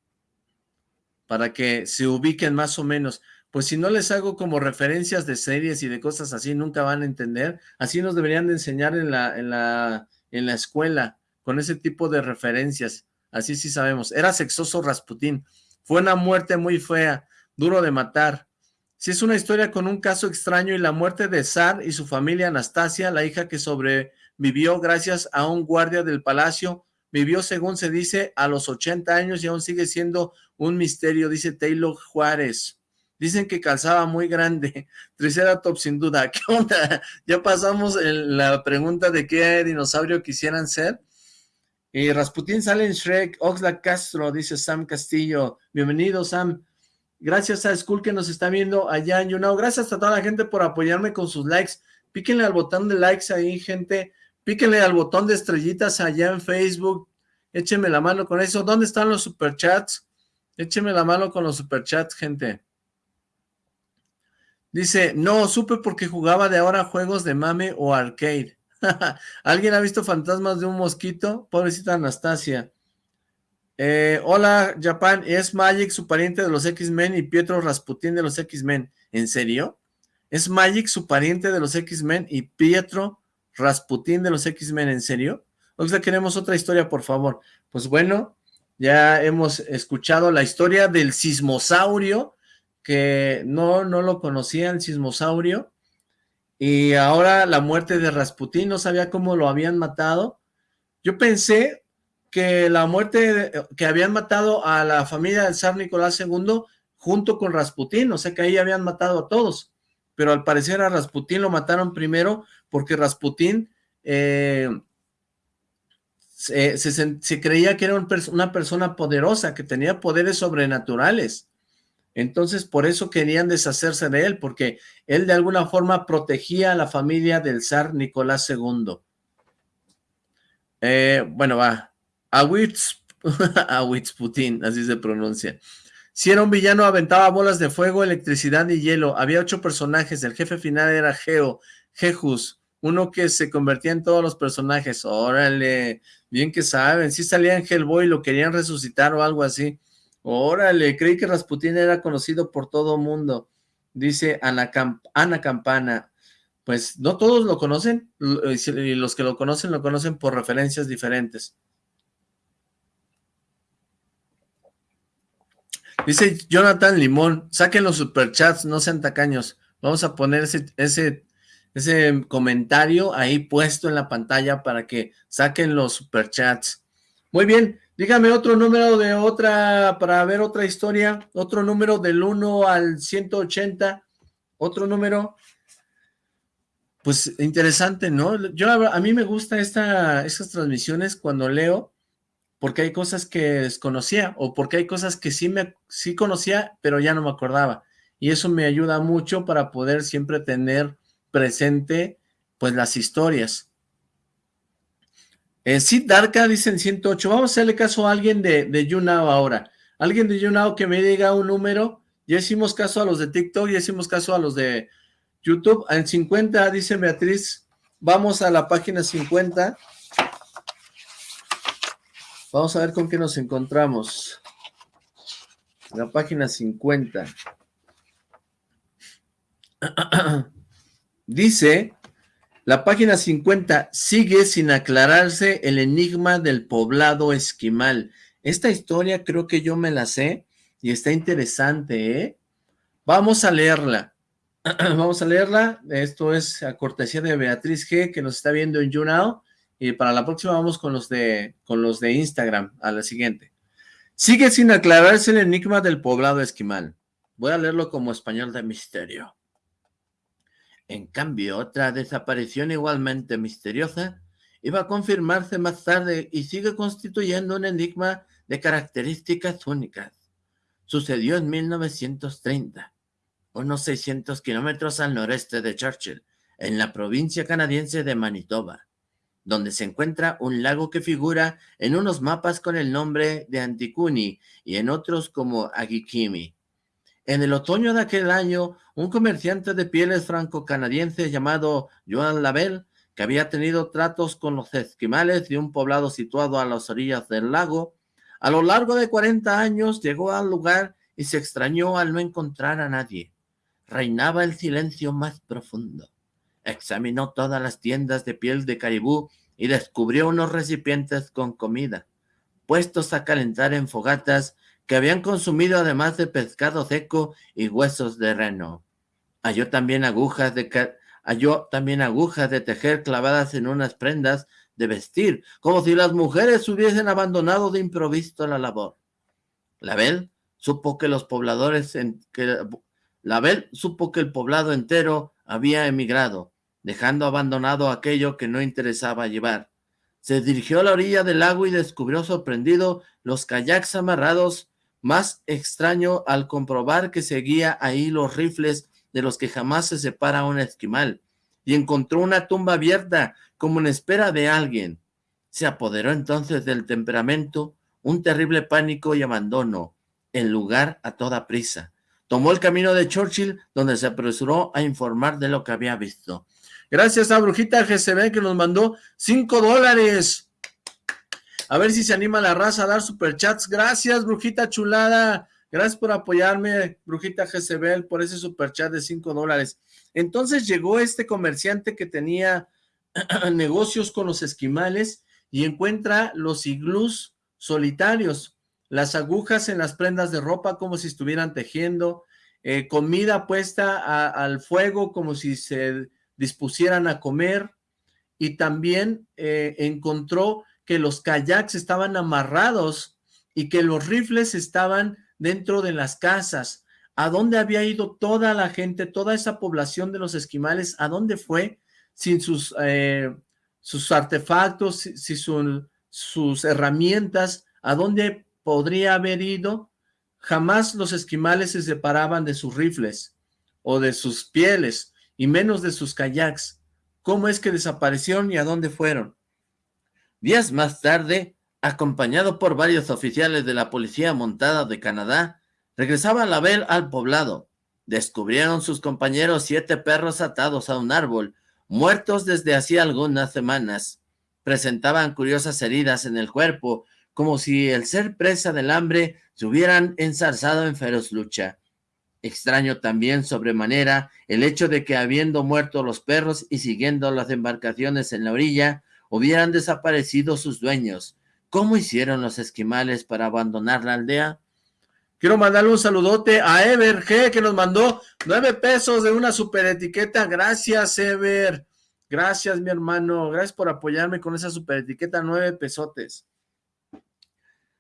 para que se ubiquen más o menos pues si no les hago como referencias de series y de cosas así, nunca van a entender. Así nos deberían de enseñar en la, en la, en la escuela, con ese tipo de referencias. Así sí sabemos. Era sexoso Rasputín. Fue una muerte muy fea, duro de matar. Si es una historia con un caso extraño y la muerte de Zar y su familia Anastasia, la hija que sobrevivió gracias a un guardia del palacio, vivió según se dice a los 80 años y aún sigue siendo un misterio, dice Taylor Juárez. Dicen que calzaba muy grande. Triceratops sin duda. ¿Qué onda? Ya pasamos la pregunta de qué dinosaurio quisieran ser. Y Rasputín sale en Shrek. Oxlack Castro, dice Sam Castillo. Bienvenido, Sam. Gracias a Skull que nos está viendo allá en YouNow. Gracias a toda la gente por apoyarme con sus likes. Píquenle al botón de likes ahí, gente. Píquenle al botón de estrellitas allá en Facebook. Échenme la mano con eso. ¿Dónde están los superchats? Échenme la mano con los superchats, gente. Dice, no, supe porque jugaba de ahora juegos de mame o arcade. ¿Alguien ha visto fantasmas de un mosquito? Pobrecita Anastasia. Eh, hola, Japan, es Magic su pariente de los X-Men y Pietro Rasputin de los X-Men. ¿En serio? ¿Es Magic su pariente de los X-Men y Pietro Rasputin de los X-Men? ¿En serio? O sea, queremos otra historia, por favor. Pues bueno, ya hemos escuchado la historia del sismosaurio, que no, no lo conocía el sismosaurio, y ahora la muerte de Rasputín, no sabía cómo lo habían matado. Yo pensé que la muerte, que habían matado a la familia del zar Nicolás II junto con Rasputín, o sea que ahí habían matado a todos, pero al parecer a Rasputín lo mataron primero porque Rasputín eh, se, se, creía que era una persona poderosa, que tenía poderes sobrenaturales, entonces, por eso querían deshacerse de él, porque él de alguna forma protegía a la familia del zar Nicolás II. Eh, bueno, va. Awitz, Awitz Putin, así se pronuncia. Si era un villano, aventaba bolas de fuego, electricidad y hielo. Había ocho personajes. El jefe final era Geo, Jejus, uno que se convertía en todos los personajes. Órale, bien que saben. Si salía en Hellboy, lo querían resucitar o algo así. Órale, creí que Rasputín era conocido por todo mundo. Dice Ana, Campana. Pues no todos lo conocen, y los que lo conocen, lo conocen por referencias diferentes. Dice Jonathan Limón, saquen los superchats, no sean tacaños. Vamos a poner ese, ese, ese comentario ahí puesto en la pantalla para que saquen los superchats. Muy bien, Dígame otro número de otra, para ver otra historia, otro número del 1 al 180, otro número, pues interesante, ¿no? Yo, a mí me gusta esta, estas transmisiones cuando leo, porque hay cosas que desconocía, o porque hay cosas que sí, me, sí conocía, pero ya no me acordaba. y eso me ayuda mucho para poder siempre tener presente pues las historias. Eh, sí, Darka dicen 108. Vamos a hacerle caso a alguien de, de YouNow ahora. Alguien de YouNow que me diga un número. Ya hicimos caso a los de TikTok, ya hicimos caso a los de YouTube. En 50, dice Beatriz, vamos a la página 50. Vamos a ver con qué nos encontramos. La página 50. Dice, la página 50, sigue sin aclararse el enigma del poblado esquimal. Esta historia creo que yo me la sé y está interesante, ¿eh? Vamos a leerla. Vamos a leerla. Esto es a cortesía de Beatriz G, que nos está viendo en YouNow. Y para la próxima vamos con los de, con los de Instagram, a la siguiente. Sigue sin aclararse el enigma del poblado esquimal. Voy a leerlo como español de misterio. En cambio, otra desaparición igualmente misteriosa iba a confirmarse más tarde y sigue constituyendo un enigma de características únicas. Sucedió en 1930, unos 600 kilómetros al noreste de Churchill, en la provincia canadiense de Manitoba donde se encuentra un lago que figura en unos mapas con el nombre de Anticuni y en otros como Agikimi. En el otoño de aquel año, un comerciante de pieles franco-canadiense llamado Joan Labelle, que había tenido tratos con los esquimales de un poblado situado a las orillas del lago, a lo largo de 40 años llegó al lugar y se extrañó al no encontrar a nadie. Reinaba el silencio más profundo. Examinó todas las tiendas de piel de caribú y descubrió unos recipientes con comida, puestos a calentar en fogatas que habían consumido además de pescado seco y huesos de reno. Halló también agujas de, halló también agujas de tejer clavadas en unas prendas de vestir, como si las mujeres hubiesen abandonado de improviso la labor. Label supo que los pobladores, en, que, Label supo que el poblado entero había emigrado, dejando abandonado aquello que no interesaba llevar. Se dirigió a la orilla del lago y descubrió sorprendido los kayaks amarrados, más extraño al comprobar que seguía ahí los rifles de los que jamás se separa un esquimal, y encontró una tumba abierta como en espera de alguien. Se apoderó entonces del temperamento un terrible pánico y abandono, el lugar a toda prisa. Tomó el camino de Churchill, donde se apresuró a informar de lo que había visto. Gracias a Brujita GCB que nos mandó 5 dólares. A ver si se anima la raza a dar superchats. Gracias, Brujita chulada. Gracias por apoyarme, Brujita GCB, por ese superchat de 5 dólares. Entonces llegó este comerciante que tenía negocios con los esquimales y encuentra los iglús solitarios, las agujas en las prendas de ropa como si estuvieran tejiendo, eh, comida puesta al fuego como si se dispusieran a comer y también eh, encontró que los kayaks estaban amarrados y que los rifles estaban dentro de las casas. ¿A dónde había ido toda la gente, toda esa población de los esquimales? ¿A dónde fue sin sus, eh, sus artefactos, sin sus herramientas? ¿A dónde podría haber ido? Jamás los esquimales se separaban de sus rifles o de sus pieles y menos de sus kayaks. ¿Cómo es que desaparecieron y a dónde fueron? Días más tarde, acompañado por varios oficiales de la Policía Montada de Canadá, regresaba Label al poblado. Descubrieron sus compañeros siete perros atados a un árbol, muertos desde hacía algunas semanas. Presentaban curiosas heridas en el cuerpo, como si el ser presa del hambre se hubieran ensarzado en feroz lucha. Extraño también sobremanera el hecho de que habiendo muerto los perros y siguiendo las embarcaciones en la orilla, hubieran desaparecido sus dueños. ¿Cómo hicieron los esquimales para abandonar la aldea? Quiero mandarle un saludote a Ever G, que nos mandó nueve pesos de una super etiqueta. Gracias, Ever. Gracias, mi hermano. Gracias por apoyarme con esa super etiqueta, nueve pesotes.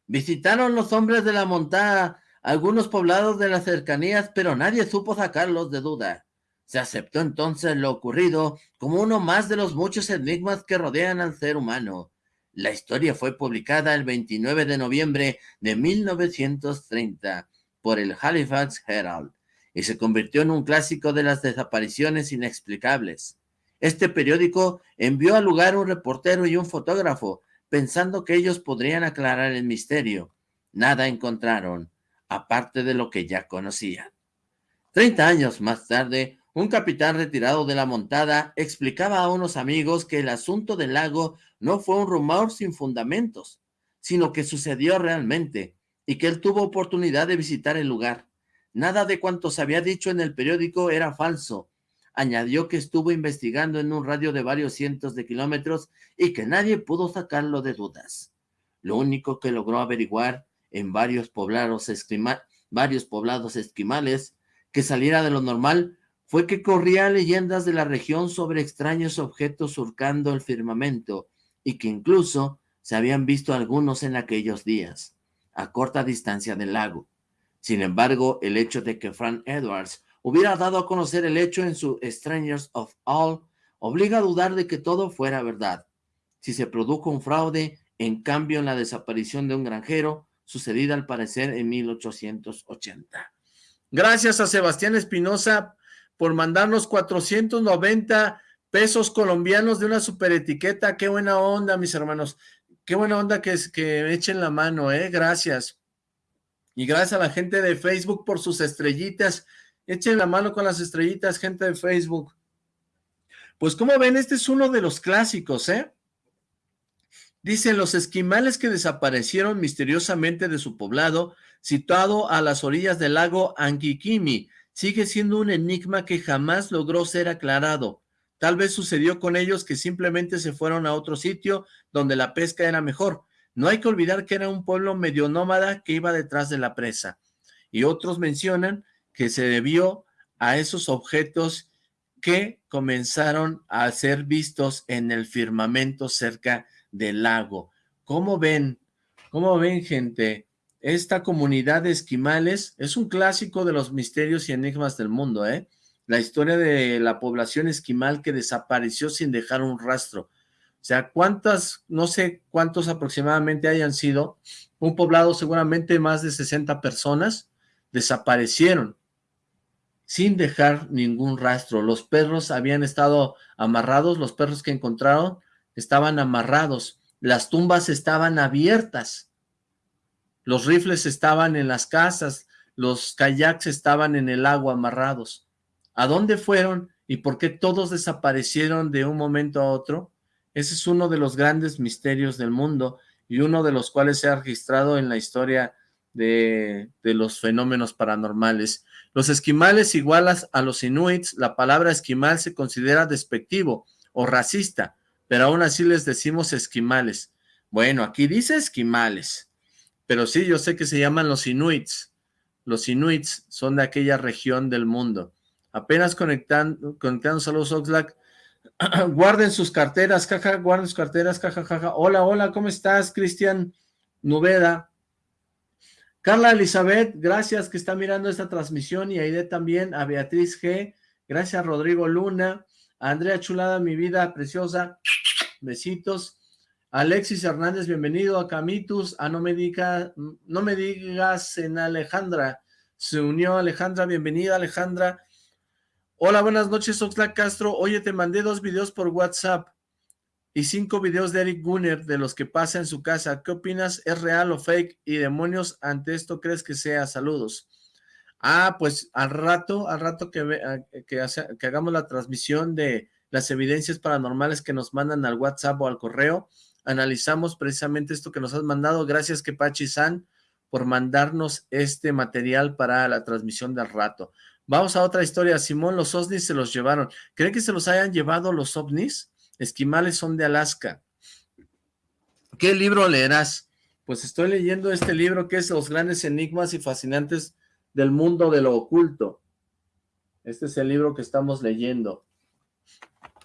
Visitaron los hombres de la montada algunos poblados de las cercanías, pero nadie supo sacarlos de duda. Se aceptó entonces lo ocurrido como uno más de los muchos enigmas que rodean al ser humano. La historia fue publicada el 29 de noviembre de 1930 por el Halifax Herald y se convirtió en un clásico de las desapariciones inexplicables. Este periódico envió al lugar un reportero y un fotógrafo, pensando que ellos podrían aclarar el misterio. Nada encontraron, aparte de lo que ya conocían. Treinta años más tarde, un capitán retirado de la montada explicaba a unos amigos que el asunto del lago no fue un rumor sin fundamentos, sino que sucedió realmente y que él tuvo oportunidad de visitar el lugar. Nada de cuanto se había dicho en el periódico era falso. Añadió que estuvo investigando en un radio de varios cientos de kilómetros y que nadie pudo sacarlo de dudas. Lo único que logró averiguar en varios poblados, varios poblados esquimales que saliera de lo normal fue que corría leyendas de la región sobre extraños objetos surcando el firmamento y que incluso se habían visto algunos en aquellos días, a corta distancia del lago. Sin embargo, el hecho de que Frank Edwards hubiera dado a conocer el hecho en su Strangers of All obliga a dudar de que todo fuera verdad. Si se produjo un fraude, en cambio en la desaparición de un granjero, sucedida al parecer en 1880. Gracias a Sebastián Espinosa por mandarnos 490 pesos colombianos de una super etiqueta. Qué buena onda, mis hermanos. Qué buena onda que, que echen la mano, ¿eh? Gracias. Y gracias a la gente de Facebook por sus estrellitas. Echen la mano con las estrellitas, gente de Facebook. Pues como ven, este es uno de los clásicos, ¿eh? Dicen, los esquimales que desaparecieron misteriosamente de su poblado, situado a las orillas del lago Anguiquimi, sigue siendo un enigma que jamás logró ser aclarado. Tal vez sucedió con ellos que simplemente se fueron a otro sitio donde la pesca era mejor. No hay que olvidar que era un pueblo medio nómada que iba detrás de la presa. Y otros mencionan que se debió a esos objetos que comenzaron a ser vistos en el firmamento cerca del lago. ¿Cómo ven? ¿Cómo ven, gente? Esta comunidad de esquimales es un clásico de los misterios y enigmas del mundo, ¿eh? La historia de la población esquimal que desapareció sin dejar un rastro. O sea, cuántas, no sé cuántos aproximadamente hayan sido, un poblado seguramente más de 60 personas desaparecieron sin dejar ningún rastro. Los perros habían estado amarrados, los perros que encontraron estaban amarrados, las tumbas estaban abiertas, los rifles estaban en las casas, los kayaks estaban en el agua amarrados. ¿A dónde fueron y por qué todos desaparecieron de un momento a otro? Ese es uno de los grandes misterios del mundo y uno de los cuales se ha registrado en la historia de, de los fenómenos paranormales. Los esquimales igualas a los inuits, la palabra esquimal se considera despectivo o racista, pero aún así les decimos esquimales. Bueno, aquí dice esquimales, pero sí, yo sé que se llaman los inuits. Los inuits son de aquella región del mundo. Apenas conectando, conectándose a los Oxlack, guarden sus carteras, caja, guarden sus carteras, caja, caja. Hola, hola, ¿cómo estás, Cristian Nubeda? Carla Elizabeth, gracias que está mirando esta transmisión y Aide también, a Beatriz G, gracias Rodrigo Luna, a Andrea Chulada, mi vida preciosa, besitos. Alexis Hernández, bienvenido a Camitus, a No Me, Diga, no me Digas en Alejandra, se unió Alejandra, bienvenida Alejandra. Hola, buenas noches Oxlack Castro, oye, te mandé dos videos por WhatsApp y cinco videos de Eric Gunner de los que pasa en su casa. ¿Qué opinas? ¿Es real o fake? ¿Y demonios ante esto crees que sea? Saludos. Ah, pues al rato, al rato que, que, que hagamos la transmisión de las evidencias paranormales que nos mandan al WhatsApp o al correo, analizamos precisamente esto que nos has mandado. Gracias, Kepachi-san, por mandarnos este material para la transmisión del rato. Vamos a otra historia. Simón, los ovnis se los llevaron. ¿Creen que se los hayan llevado los ovnis? Esquimales son de Alaska. ¿Qué libro leerás? Pues estoy leyendo este libro que es Los grandes enigmas y fascinantes del mundo de lo oculto. Este es el libro que estamos leyendo.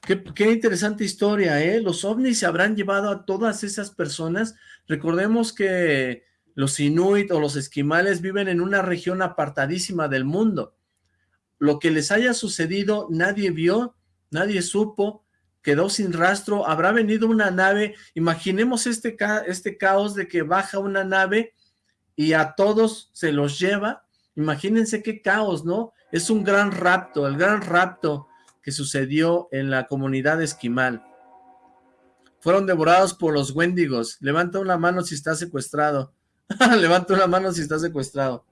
Qué, interesante historia, ¿eh? Los ovnis se habrán llevado a todas esas personas. Recordemos que los inuit o los esquimales viven en una región apartadísima del mundo. Lo que les haya sucedido nadie vio, nadie supo, quedó sin rastro. Habrá venido una nave, imaginemos este, este caos de que baja una nave y a todos se los lleva Imagínense qué caos, ¿no? Es un gran rapto, el gran rapto que sucedió en la comunidad esquimal. Fueron devorados por los wendigos. Levanta una mano si está secuestrado. Levanta una mano si está secuestrado.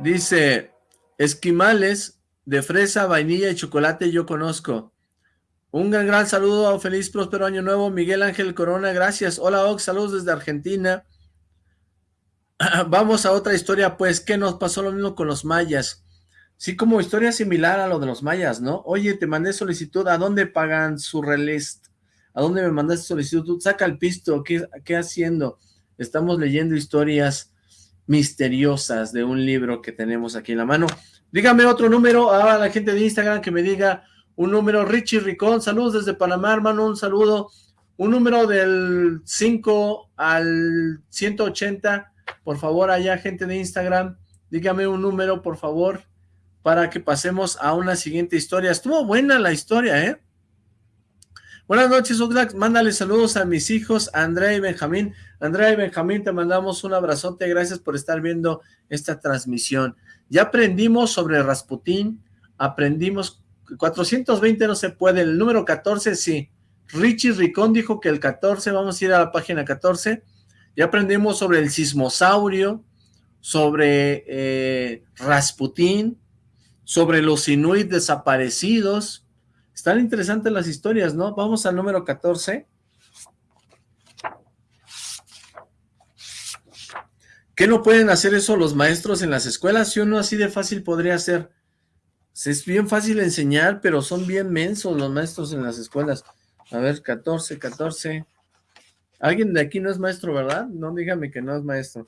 Dice, esquimales de fresa, vainilla y chocolate yo conozco. Un gran, gran saludo, feliz, próspero año nuevo, Miguel Ángel Corona, gracias. Hola Ox, saludos desde Argentina. Vamos a otra historia, pues, ¿qué nos pasó lo mismo con los mayas? Sí, como historia similar a lo de los mayas, ¿no? Oye, te mandé solicitud, ¿a dónde pagan su relist? ¿A dónde me mandaste solicitud? Saca el pisto, ¿qué, qué haciendo? Estamos leyendo historias misteriosas de un libro que tenemos aquí en la mano. Dígame otro número a la gente de Instagram que me diga un número. Richie Ricón, saludos desde Panamá, hermano, un saludo. Un número del 5 al 180, por favor, allá gente de Instagram, dígame un número, por favor, para que pasemos a una siguiente historia. Estuvo buena la historia, ¿eh? Buenas noches, Oxlack. Mándale saludos a mis hijos, Andrea y Benjamín. Andrea y Benjamín, te mandamos un abrazote. Gracias por estar viendo esta transmisión. Ya aprendimos sobre Rasputín, aprendimos 420 no se puede, el número 14 sí. Richie Ricón dijo que el 14, vamos a ir a la página 14. Ya aprendimos sobre el sismosaurio, sobre eh, Rasputín, sobre los inuit desaparecidos, están interesantes las historias, ¿no? Vamos al número 14. ¿Qué no pueden hacer eso los maestros en las escuelas? Si uno así de fácil podría hacer. Es bien fácil enseñar, pero son bien mensos los maestros en las escuelas. A ver, 14, 14. Alguien de aquí no es maestro, ¿verdad? No, dígame que no es maestro.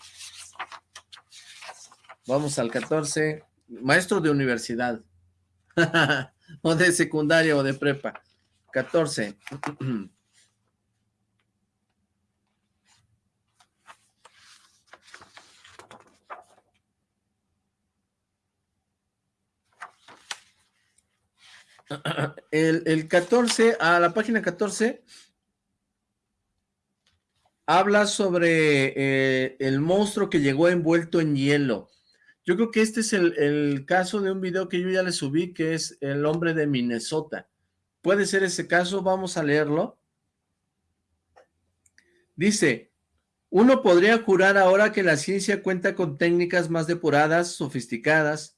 Vamos al 14. Maestro de universidad. o de secundaria o de prepa. 14. El, el 14, a la página 14, habla sobre eh, el monstruo que llegó envuelto en hielo. Yo creo que este es el, caso de un video que yo ya le subí, que es el hombre de Minnesota. Puede ser ese caso, vamos a leerlo. Dice, uno podría jurar ahora que la ciencia cuenta con técnicas más depuradas, sofisticadas.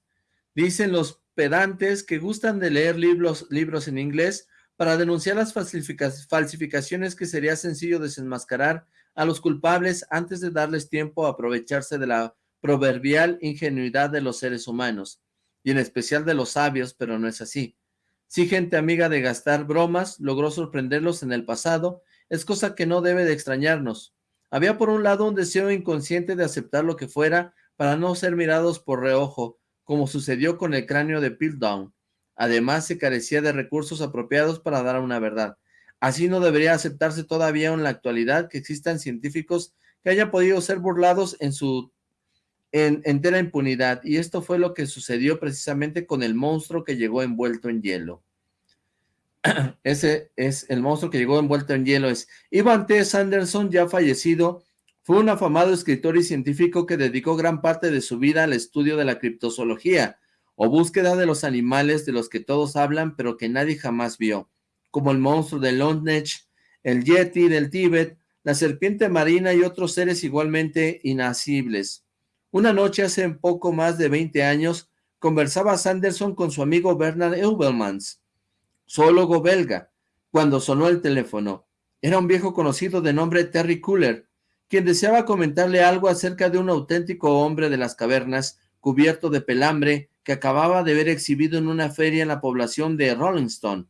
Dicen los pedantes que gustan de leer libros, libros en inglés para denunciar las falsificaciones que sería sencillo desenmascarar a los culpables antes de darles tiempo a aprovecharse de la proverbial ingenuidad de los seres humanos, y en especial de los sabios, pero no es así. Si gente amiga de gastar bromas logró sorprenderlos en el pasado, es cosa que no debe de extrañarnos. Había por un lado un deseo inconsciente de aceptar lo que fuera para no ser mirados por reojo, como sucedió con el cráneo de Piltdown. Además, se carecía de recursos apropiados para dar una verdad. Así no debería aceptarse todavía en la actualidad que existan científicos que hayan podido ser burlados en su en entera impunidad, y esto fue lo que sucedió precisamente con el monstruo que llegó envuelto en hielo. Ese es el monstruo que llegó envuelto en hielo, es Ivan T. Sanderson, ya fallecido, fue un afamado escritor y científico que dedicó gran parte de su vida al estudio de la criptozoología, o búsqueda de los animales de los que todos hablan, pero que nadie jamás vio, como el monstruo de Londnech, el Yeti del Tíbet, la serpiente marina y otros seres igualmente inacibles. Una noche hace poco más de 20 años, conversaba Sanderson con su amigo Bernard Eubelmans, zoólogo belga, cuando sonó el teléfono. Era un viejo conocido de nombre Terry Cooler, quien deseaba comentarle algo acerca de un auténtico hombre de las cavernas, cubierto de pelambre, que acababa de ver exhibido en una feria en la población de Rolling Stone.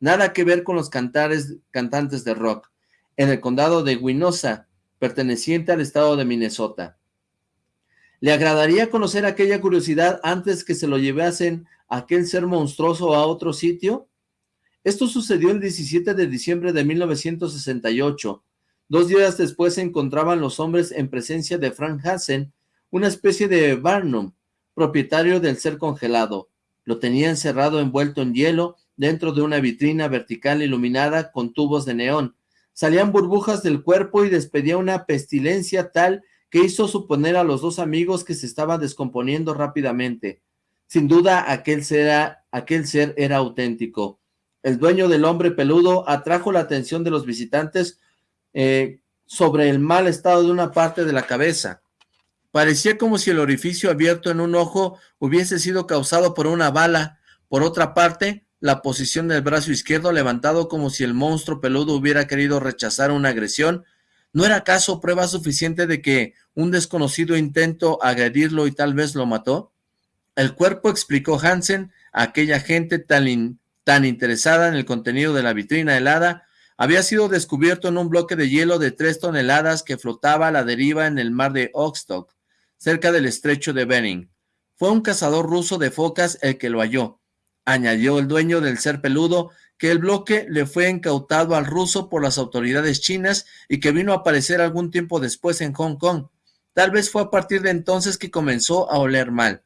Nada que ver con los cantares, cantantes de rock, en el condado de Winosa, perteneciente al estado de Minnesota. ¿Le agradaría conocer aquella curiosidad antes que se lo llevasen aquel ser monstruoso a otro sitio? Esto sucedió el 17 de diciembre de 1968. Dos días después se encontraban los hombres en presencia de Frank Hansen, una especie de Barnum, propietario del ser congelado. Lo tenía encerrado envuelto en hielo dentro de una vitrina vertical iluminada con tubos de neón. salían burbujas del cuerpo y despedía una pestilencia tal que hizo suponer a los dos amigos que se estaba descomponiendo rápidamente. Sin duda, aquel ser, aquel ser era auténtico. El dueño del hombre peludo atrajo la atención de los visitantes eh, sobre el mal estado de una parte de la cabeza. Parecía como si el orificio abierto en un ojo hubiese sido causado por una bala. Por otra parte, la posición del brazo izquierdo levantado como si el monstruo peludo hubiera querido rechazar una agresión, ¿no era acaso prueba suficiente de que un desconocido intento agredirlo y tal vez lo mató? El cuerpo, explicó Hansen, a aquella gente tan, interesada en el contenido de la vitrina helada, había sido descubierto en un bloque de hielo de tres toneladas que flotaba a la deriva en el mar de Oxtock, cerca del estrecho de Bering. Fue un cazador ruso de focas el que lo halló. Añadió el dueño del ser peludo que el bloque le fue incautado al ruso por las autoridades chinas y que vino a aparecer algún tiempo después en Hong Kong. Tal vez fue a partir de entonces que comenzó a oler mal.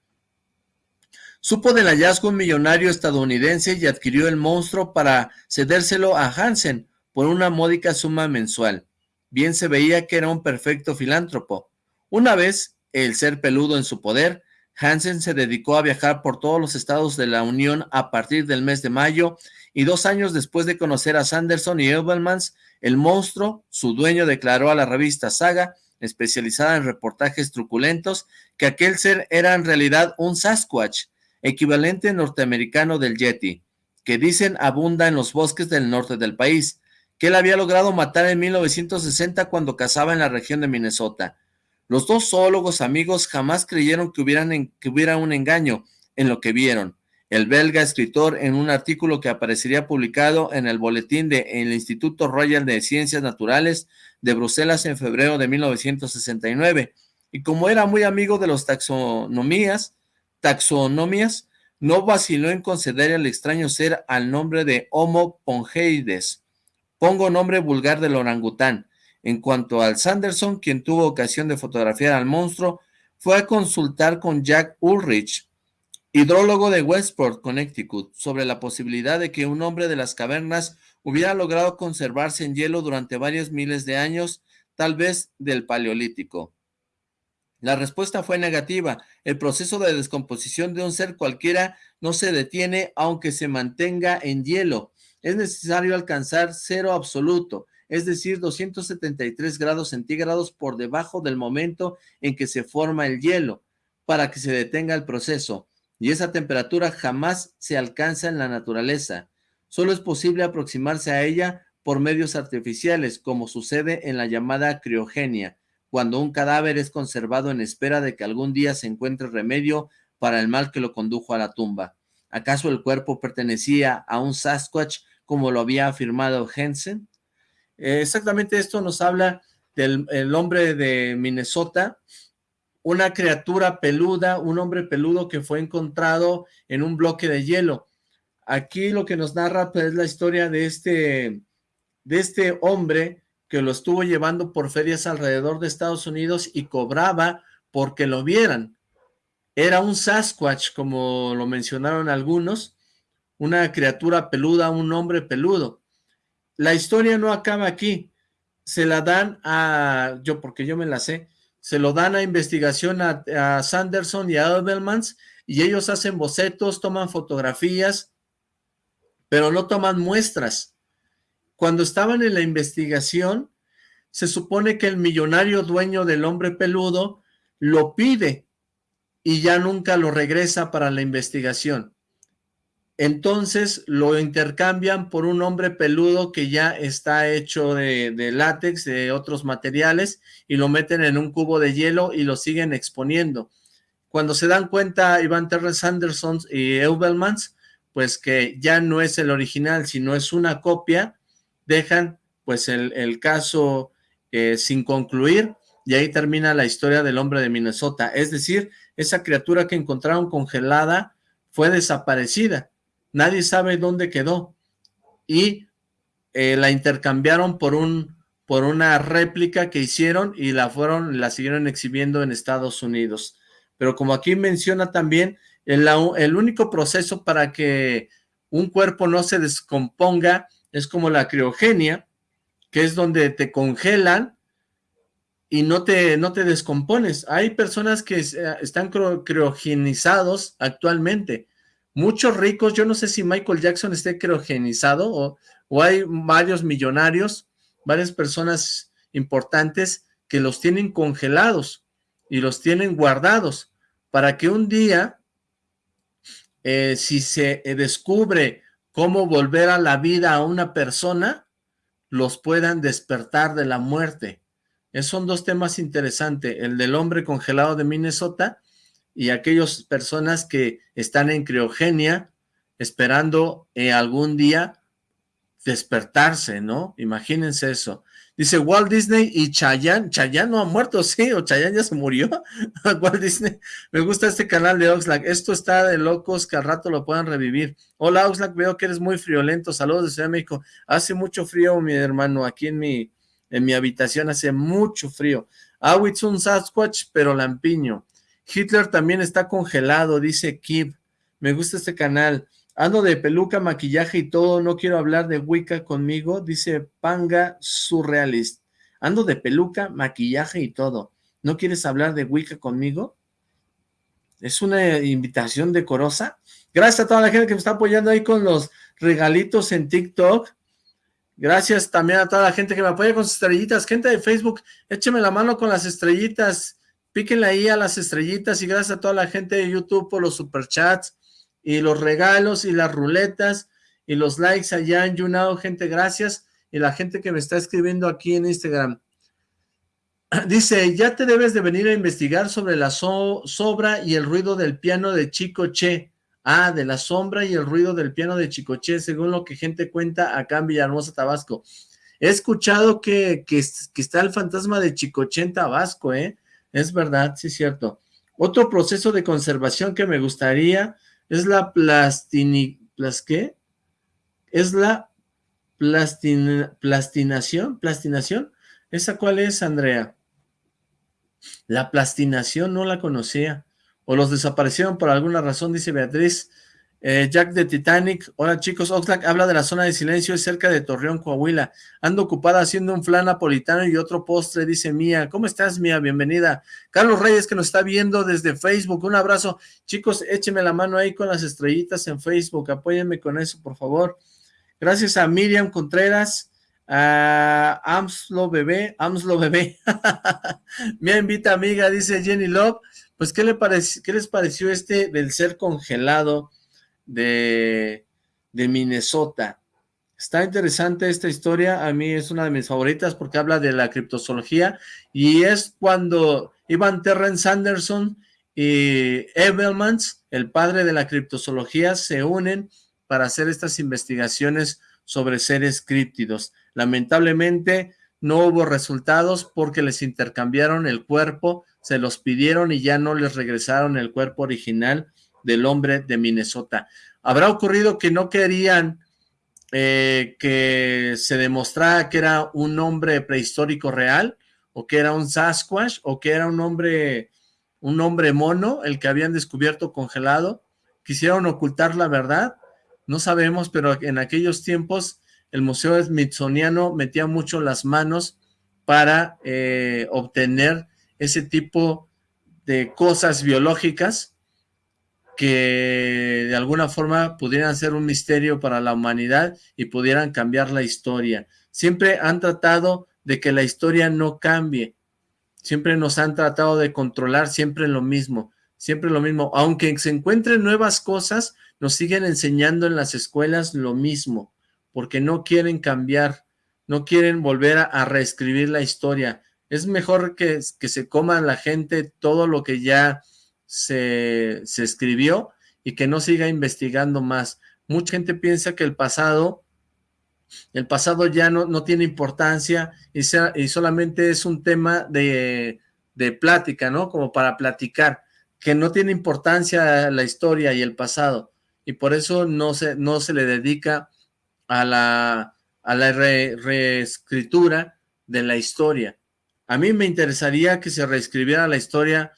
Supo del hallazgo un millonario estadounidense y adquirió el monstruo para cedérselo a Hansen por una módica suma mensual. Bien se veía que era un perfecto filántropo. Una vez, el ser peludo en su poder, Hansen se dedicó a viajar por todos los estados de la Unión a partir del mes de mayo y dos años después de conocer a Sanderson y Edelmans, el monstruo, su dueño declaró a la revista Saga, especializada en reportajes truculentos, que aquel ser era en realidad un Sasquatch, equivalente norteamericano del Yeti, que dicen abunda en los bosques del norte del país, que él había logrado matar en 1960 cuando cazaba en la región de Minnesota. Los dos zoólogos amigos jamás creyeron que, hubiera un engaño en lo que vieron. El belga escritor en un artículo que aparecería publicado en el boletín del Instituto Royal de Ciencias Naturales de Bruselas en febrero de 1969. Y como era muy amigo de los taxonomías, taxonomías, no vaciló en conceder al extraño ser al nombre de Homo pongeides. Pongo nombre vulgar del orangután. En cuanto al Sanderson, quien tuvo ocasión de fotografiar al monstruo, fue a consultar con Jack Ulrich, hidrólogo de Westport, Connecticut, sobre la posibilidad de que un hombre de las cavernas hubiera logrado conservarse en hielo durante varios miles de años, tal vez del Paleolítico. La respuesta fue negativa. El proceso de descomposición de un ser cualquiera no se detiene aunque se mantenga en hielo. Es necesario alcanzar cero absoluto es decir, 273 grados centígrados por debajo del momento en que se forma el hielo, para que se detenga el proceso, y esa temperatura jamás se alcanza en la naturaleza. Solo es posible aproximarse a ella por medios artificiales, como sucede en la llamada criogenia, cuando un cadáver es conservado en espera de que algún día se encuentre remedio para el mal que lo condujo a la tumba. ¿Acaso el cuerpo pertenecía a un Sasquatch como lo había afirmado Hensen? Eh, exactamente esto nos habla del hombre de Minnesota, una criatura peluda, un hombre peludo que fue encontrado en un bloque de hielo. Aquí lo que nos narra pues, es la historia de este, de este hombre que lo estuvo llevando por ferias alrededor de Estados Unidos y cobraba porque lo vieran. Era un Sasquatch, como lo mencionaron algunos, una criatura peluda, un hombre peludo la historia no acaba aquí. Se la dan a, yo porque yo me la sé, se lo dan a investigación a, Sanderson y a Edelmans y ellos hacen bocetos, toman fotografías, pero no toman muestras. Cuando estaban en la investigación, se supone que el millonario dueño del hombre peludo lo pide y ya nunca lo regresa para la investigación entonces lo intercambian por un hombre peludo que ya está hecho de, látex, de otros materiales, y lo meten en un cubo de hielo y lo siguen exponiendo. Cuando se dan cuenta Iván Terrence Anderson y Eubelmans, pues que ya no es el original, sino es una copia, dejan pues el, caso eh, sin concluir, y ahí termina la historia del hombre de Minnesota. Es decir, esa criatura que encontraron congelada fue desaparecida nadie sabe dónde quedó, y eh, la intercambiaron por un por una réplica que hicieron y la fueron, la siguieron exhibiendo en Estados Unidos. Pero como aquí menciona también, el, el único proceso para que un cuerpo no se descomponga es como la criogenia, que es donde te congelan y no te, no te descompones. Hay personas que eh, están criogenizados actualmente. Muchos ricos, yo no sé si Michael Jackson esté criogenizado o, hay varios millonarios, varias personas importantes que los tienen congelados y los tienen guardados para que un día, eh, si se eh, descubre cómo volver a la vida a una persona, los puedan despertar de la muerte. Esos son dos temas interesantes, el del hombre congelado de Minnesota y aquellas personas que están en criogenia esperando eh, algún día despertarse, ¿no? Imagínense eso. Dice Walt Disney y Chayanne. Chayanne no ha muerto, sí, o Chayanne ya se murió. Walt Disney. Me gusta este canal de Oxlack. Esto está de locos que al rato lo puedan revivir. Hola Oxlack, veo que eres muy friolento. Saludos de México. Hace mucho frío, mi hermano. Aquí en mi, en mi habitación hace mucho frío. Awitz un Sasquatch, pero lampiño. Hitler también está congelado, dice Kib. Me gusta este canal. Ando de peluca, maquillaje y todo, no quiero hablar de Wicca conmigo, dice Panga Surrealist. Ando de peluca, maquillaje y todo. ¿No quieres hablar de Wicca conmigo? Es una invitación decorosa. Gracias a toda la gente que me está apoyando ahí con los regalitos en TikTok. Gracias también a toda la gente que me apoya con sus estrellitas. Gente de Facebook, écheme la mano con las estrellitas. Píquenle ahí a las estrellitas y gracias a toda la gente de YouTube por los superchats y los regalos y las ruletas y los likes allá en YouNow, gente, gracias. Y la gente que me está escribiendo aquí en Instagram. Dice, ya te debes de venir a investigar sobre la sobra y el ruido del piano de Chico Che. Ah, de la sombra y el ruido del piano de Chico Che, según lo que gente cuenta acá en Villahermosa, Tabasco. He escuchado que, que, que está el fantasma de Chicoche en Tabasco, ¿eh? Es verdad, sí es cierto. Otro proceso de conservación que me gustaría es la plastini... ¿Plas qué? Es la plastinación, plastinación. ¿Esa cuál es, Andrea? La plastinación no la conocía. O los desaparecieron por alguna razón, dice Beatriz. Eh, Jack de Titanic, hola chicos, Oxlack habla de la zona de silencio, es cerca de Torreón, Coahuila. Ando ocupada haciendo un flan napolitano y otro postre, dice Mía. ¿Cómo estás, Mía? Bienvenida. Carlos Reyes, que nos está viendo desde Facebook, un abrazo. Chicos, échenme la mano ahí con las estrellitas en Facebook, apóyenme con eso, por favor. Gracias a Miriam Contreras, a Amslo Bebé, Amslo Bebé. Mía invita amiga, dice Jenny Love. Pues, ¿qué, le ¿qué les pareció este del ser congelado? De, Minnesota. Está interesante esta historia, a mí es una de mis favoritas porque habla de la criptozoología y es cuando Ivan Terrence Sanderson y Evelmans, el padre de la criptozoología, se unen para hacer estas investigaciones sobre seres críptidos. Lamentablemente no hubo resultados porque les intercambiaron el cuerpo, se los pidieron y ya no les regresaron el cuerpo original del hombre de Minnesota. ¿Habrá ocurrido que no querían eh, que se demostrara que era un hombre prehistórico real? ¿O que era un Sasquatch? ¿O que era un hombre, un hombre mono, el que habían descubierto congelado? ¿Quisieron ocultar la verdad? No sabemos, pero en aquellos tiempos el Museo Smithsoniano metía mucho las manos para eh, obtener ese tipo de cosas biológicas que de alguna forma pudieran ser un misterio para la humanidad y pudieran cambiar la historia. Siempre han tratado de que la historia no cambie. Siempre nos han tratado de controlar siempre lo mismo, siempre lo mismo. Aunque se encuentren nuevas cosas, nos siguen enseñando en las escuelas lo mismo, porque no quieren cambiar, no quieren volver a, reescribir la historia. Es mejor que, que se coman la gente todo lo que ya se, escribió y que no siga investigando más. Mucha gente piensa que el pasado, el pasado ya no, no tiene importancia y, sea, y solamente es un tema de, de plática, ¿no? Como para platicar, que no tiene importancia la historia y el pasado, y por eso no se, no se le dedica a la, a la reescritura de la historia. A mí me interesaría que se reescribiera la historia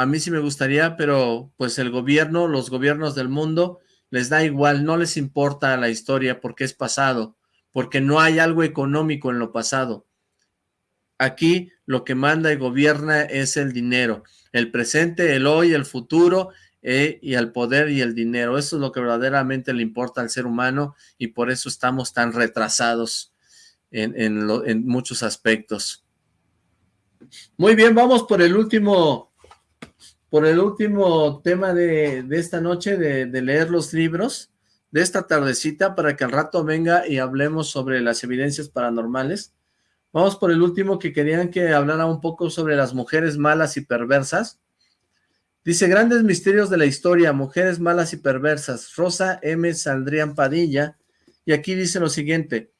a mí sí me gustaría, pero pues el gobierno, los gobiernos del mundo, les da igual, no les importa la historia porque es pasado, porque no hay algo económico en lo pasado. Aquí lo que manda y gobierna es el dinero, el presente, el hoy, el futuro eh, y el poder y el dinero. Eso es lo que verdaderamente le importa al ser humano y por eso estamos tan retrasados en, en muchos aspectos. Muy bien, vamos por el último, por el último tema de, esta noche, de, leer los libros de esta tardecita, para que al rato venga y hablemos sobre las evidencias paranormales. Vamos por el último que querían que hablara un poco sobre las mujeres malas y perversas. Dice, grandes misterios de la historia, mujeres malas y perversas. Rosa M. Saldrían Padilla. Y aquí dice lo siguiente.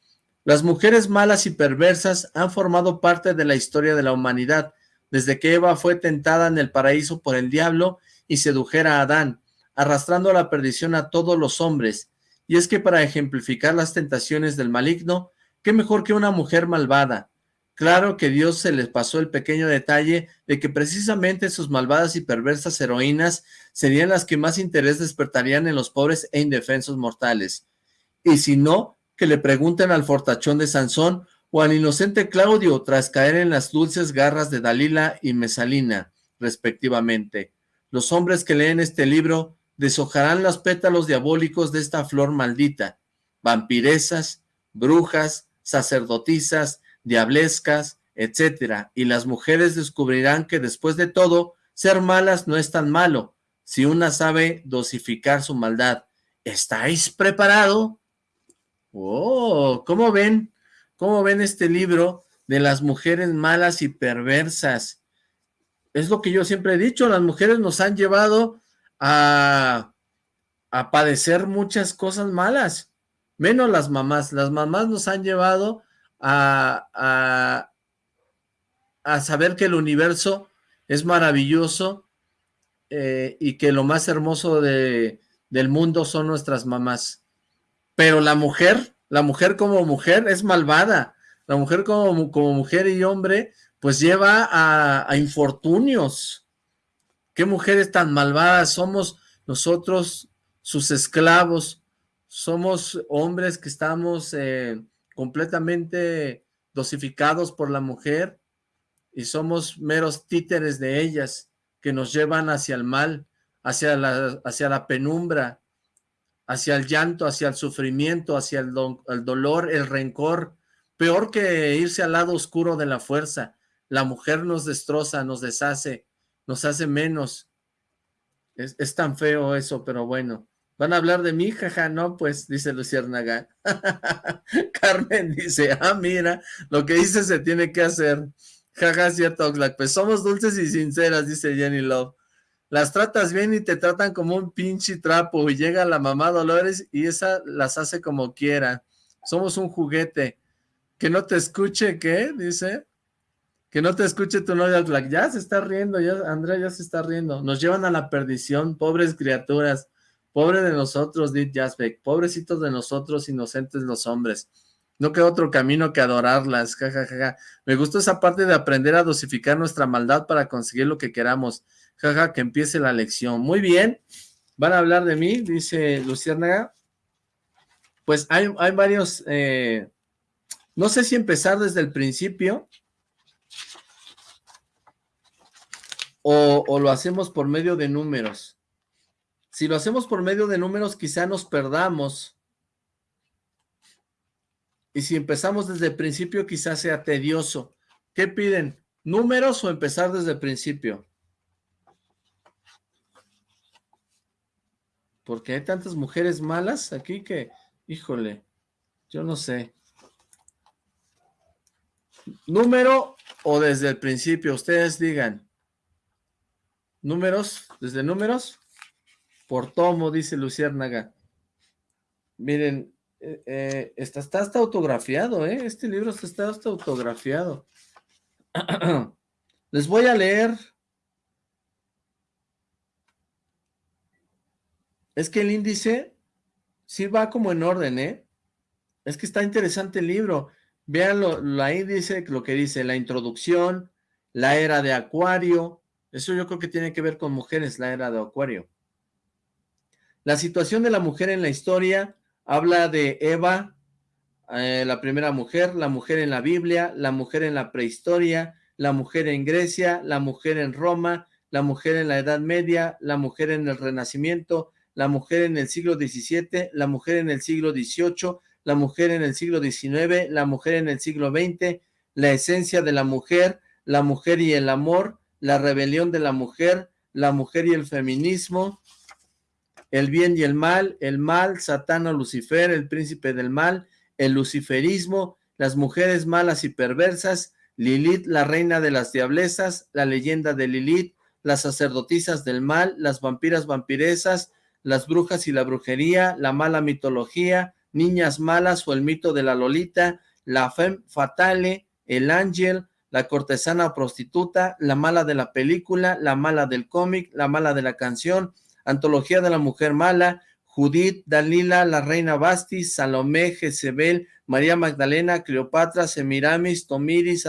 Las mujeres malas y perversas han formado parte de la historia de la humanidad, desde que Eva fue tentada en el paraíso por el diablo y sedujera a Adán, arrastrando a la perdición a todos los hombres. Y es que para ejemplificar las tentaciones del maligno, qué mejor que una mujer malvada. Claro que Dios se les pasó el pequeño detalle de que precisamente sus malvadas y perversas heroínas serían las que más interés despertarían en los pobres e indefensos mortales. Y si no, que le pregunten al fortachón de Sansón al inocente Claudio tras caer en las dulces garras de Dalila y Mesalina, respectivamente. Los hombres que leen este libro deshojarán los pétalos diabólicos de esta flor maldita, vampiresas, brujas, sacerdotisas, diablescas, etcétera, y las mujeres descubrirán que después de todo, ser malas no es tan malo, si una sabe dosificar su maldad. ¿Estáis preparado? Oh, ¿cómo ven? ¿Cómo ven este libro de las mujeres malas y perversas? Es lo que yo siempre he dicho, las mujeres nos han llevado a, a padecer muchas cosas malas, menos las mamás. Las mamás nos han llevado a, a, a saber que el universo es maravilloso eh, y que lo más hermoso de, del mundo son nuestras mamás. Pero la mujer, la mujer como mujer es malvada. La mujer como, como mujer y hombre, pues lleva a, infortunios. ¿Qué mujeres tan malvadas? Somos nosotros sus esclavos. Somos hombres que estamos eh, completamente dosificados por la mujer y somos meros títeres de ellas que nos llevan hacia el mal, hacia la, hacia la penumbra, hacia el llanto, hacia el sufrimiento, hacia el, dolor, el rencor, peor que irse al lado oscuro de la fuerza. La mujer nos destroza, nos deshace, nos hace menos. Es, es tan feo eso, pero bueno. ¿Van a hablar de mí? Jaja, no, pues, dice Luciérnaga. Carmen dice, ah, mira, lo que dice se tiene que hacer. Jaja, cierto, Oxlack. Pues somos dulces y sinceras, dice Jenny Love las tratas bien y te tratan como un pinche trapo y llega la mamá Dolores y esa las hace como quiera. Somos un juguete. Que no te escuche, ¿qué? Dice. Que no te escuche tu novia. Ya se está riendo, ya Andrea ya se está riendo. Nos llevan a la perdición, pobres criaturas. Pobre de nosotros, dit Jasbeck. Pobrecitos de nosotros, inocentes los hombres. No queda otro camino que adorarlas. Me gustó esa parte de aprender a dosificar nuestra maldad para conseguir lo que queramos. Jaja, que empiece la lección. Muy bien. Van a hablar de mí, dice Luciérnaga. Pues hay, hay varios... Eh, no sé si empezar desde el principio o, o, lo hacemos por medio de números. Si lo hacemos por medio de números, quizá nos perdamos. Y si empezamos desde el principio, quizás sea tedioso. ¿Qué piden? ¿Números o empezar desde el principio? Porque hay tantas mujeres malas aquí que, híjole, yo no sé. ¿Número o desde el principio? Ustedes digan. ¿Números? ¿Desde números? Por tomo, dice Luciérnaga. Miren, eh, eh, está, está, hasta autografiado, ¿eh? Este libro está hasta autografiado. Les voy a leer Es que el índice sí va como en orden, ¿eh? Es que está interesante el libro. Vean, ahí dice lo que dice, la introducción, la era de Acuario. Eso yo creo que tiene que ver con mujeres, la era de Acuario. La situación de la mujer en la historia habla de Eva, eh, la primera mujer, la mujer en la Biblia, la mujer en la prehistoria, la mujer en Grecia, la mujer en Roma, la mujer en la Edad Media, la mujer en el Renacimiento, la mujer en el siglo XVII, la mujer en el siglo XVIII, la mujer en el siglo XIX, la mujer en el siglo XX, la esencia de la mujer, la mujer y el amor, la rebelión de la mujer, la mujer y el feminismo, el bien y el mal, el mal, Satán o Lucifer, el príncipe del mal, el luciferismo, las mujeres malas y perversas, Lilith, la reina de las diablezas, la leyenda de Lilith, las sacerdotisas del mal, las vampiras vampiresas, las brujas y la brujería, la mala mitología, niñas malas o el mito de la Lolita, la femme fatale, el ángel, la cortesana prostituta, la mala de la película, la mala del cómic, la mala de la canción, antología de la mujer mala, Judith, Dalila, la reina Bastis, Salomé, Jezebel, María Magdalena, Cleopatra, Semiramis, Tomiris,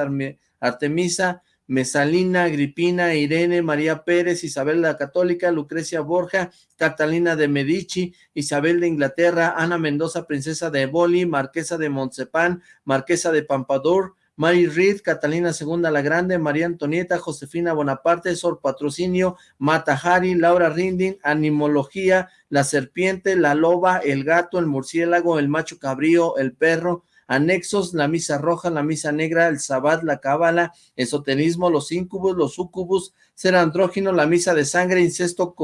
Artemisa, Mesalina, Agripina, Irene, María Pérez, Isabel la Católica, Lucrecia Borja, Catalina de Medici, Isabel de Inglaterra, Ana Mendoza, princesa de Eboli, Marquesa de Montsepan, Marquesa de Pampadour, Mary Reed, Catalina II la Grande, María Antonieta, Josefina Bonaparte, Sor Patrocinio, Mata Hari, Laura Rindin, Animología, la serpiente, la loba, el gato, el murciélago, el macho cabrío, el perro, anexos, la misa roja, la misa negra, el sabbat, la cábala, esoterismo, los incubus, los sucubus, ser andrógino, la misa de sangre, incesto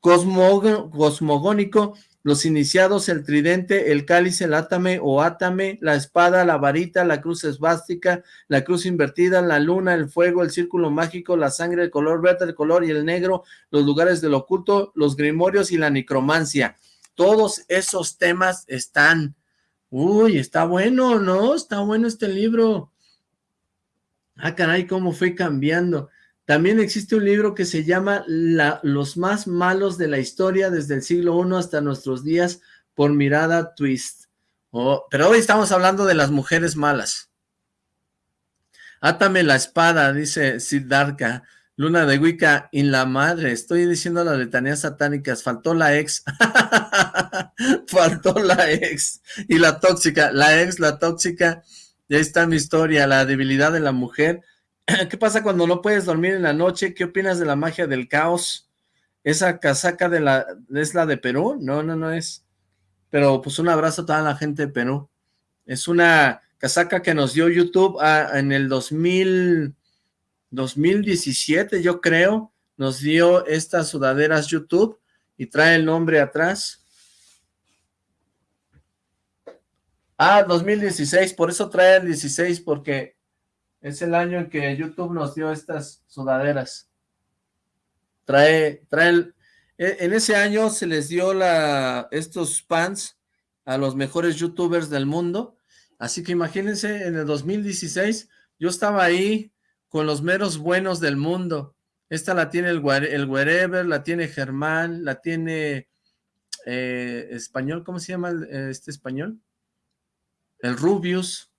cosmogónico, los iniciados, el tridente, el cáliz, el átame o átame, la espada, la varita, la cruz esvástica, la cruz invertida, la luna, el fuego, el círculo mágico, la sangre, el color verde, el color y el negro, los lugares del oculto, los grimorios y la necromancia. Todos esos temas están Uy, está bueno, ¿no? Está bueno este libro. Ah, caray, cómo fue cambiando. También existe un libro que se llama Los más malos de la historia desde el siglo I hasta nuestros días por mirada twist. Oh, pero hoy estamos hablando de las mujeres malas. Átame la espada, dice Siddhartha. Luna de Wicca, en la madre, estoy diciendo las letanías satánicas, faltó la ex, faltó la ex, y la tóxica, la ex, la tóxica, ya está mi historia, la debilidad de la mujer, ¿qué pasa cuando no puedes dormir en la noche? ¿Qué opinas de la magia del caos? ¿Esa casaca de la, es la de Perú? No, no, no es, pero pues un abrazo a toda la gente de Perú, es una casaca que nos dio YouTube ah, en el 2000 2017, yo creo, nos dio estas sudaderas YouTube y trae el nombre atrás. Ah, 2016, por eso trae el 16, porque es el año en que YouTube nos dio estas sudaderas. Trae, trae, e, en ese año se les dio la, estos pants a los mejores youtubers del mundo, así que imagínense, en el 2016, yo estaba ahí con los meros buenos del mundo. Esta la tiene el, el Wherever, la tiene Germán, la tiene eh, español, ¿cómo se llama este español? El Rubius.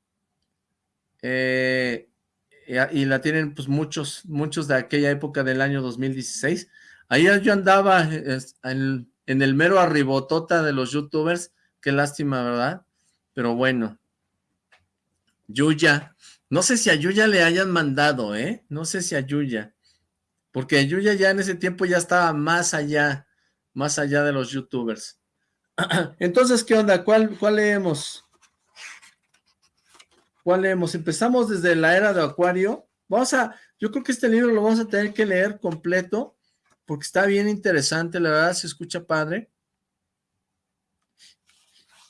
Eh, y, la tienen pues muchos, muchos de aquella época del año 2016. Ahí yo andaba en, en el mero arribotota de los youtubers, qué lástima, ¿verdad? Pero bueno. Yuya, no sé si a Yuya le hayan mandado, ¿eh? No sé si a Yuya. Porque Yuya ya en ese tiempo ya estaba más allá, más allá de los youtubers. Entonces, ¿qué onda? ¿Cuál, cuál leemos? ¿Cuál leemos? Empezamos desde la era de Acuario. Vamos a, yo creo que este libro lo vamos a tener que leer completo, porque está bien interesante, la verdad se escucha padre.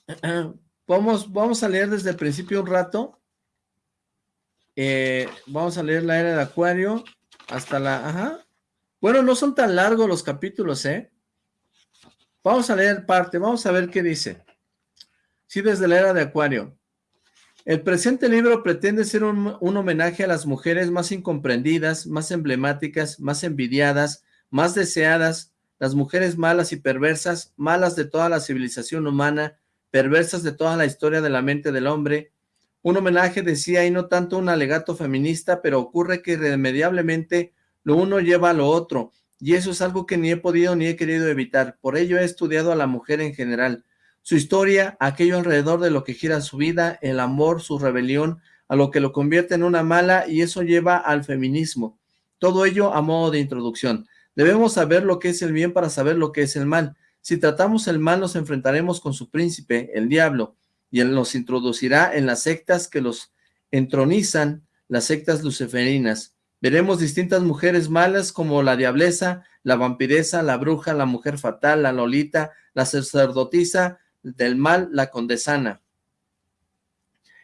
Vamos, vamos a leer desde el principio un rato eh, vamos a leer la era de Acuario hasta la... Ajá. Bueno, no son tan largos los capítulos, ¿eh? Vamos a leer parte, vamos a ver qué dice. Sí, desde la era de Acuario. El presente libro pretende ser un, un, homenaje a las mujeres más incomprendidas, más emblemáticas, más envidiadas, más deseadas, las mujeres malas y perversas, malas de toda la civilización humana, perversas de toda la historia de la mente del hombre, un homenaje, decía, y no tanto un alegato feminista, pero ocurre que irremediablemente lo uno lleva a lo otro, y eso es algo que ni he podido ni he querido evitar. Por ello he estudiado a la mujer en general. su historia, aquello alrededor de lo que gira su vida, el amor, su rebelión, a lo que lo convierte en una mala y eso lleva al feminismo. Todo ello a modo de introducción. Debemos saber lo que es el bien para saber lo que es el mal. Si tratamos el mal nos enfrentaremos con su príncipe, el diablo, y él nos introducirá en las sectas que los entronizan, las sectas luciferinas. Veremos distintas mujeres malas como la diableza, la vampiresa, la bruja, la mujer fatal, la lolita, la sacerdotisa, del mal, la condesana.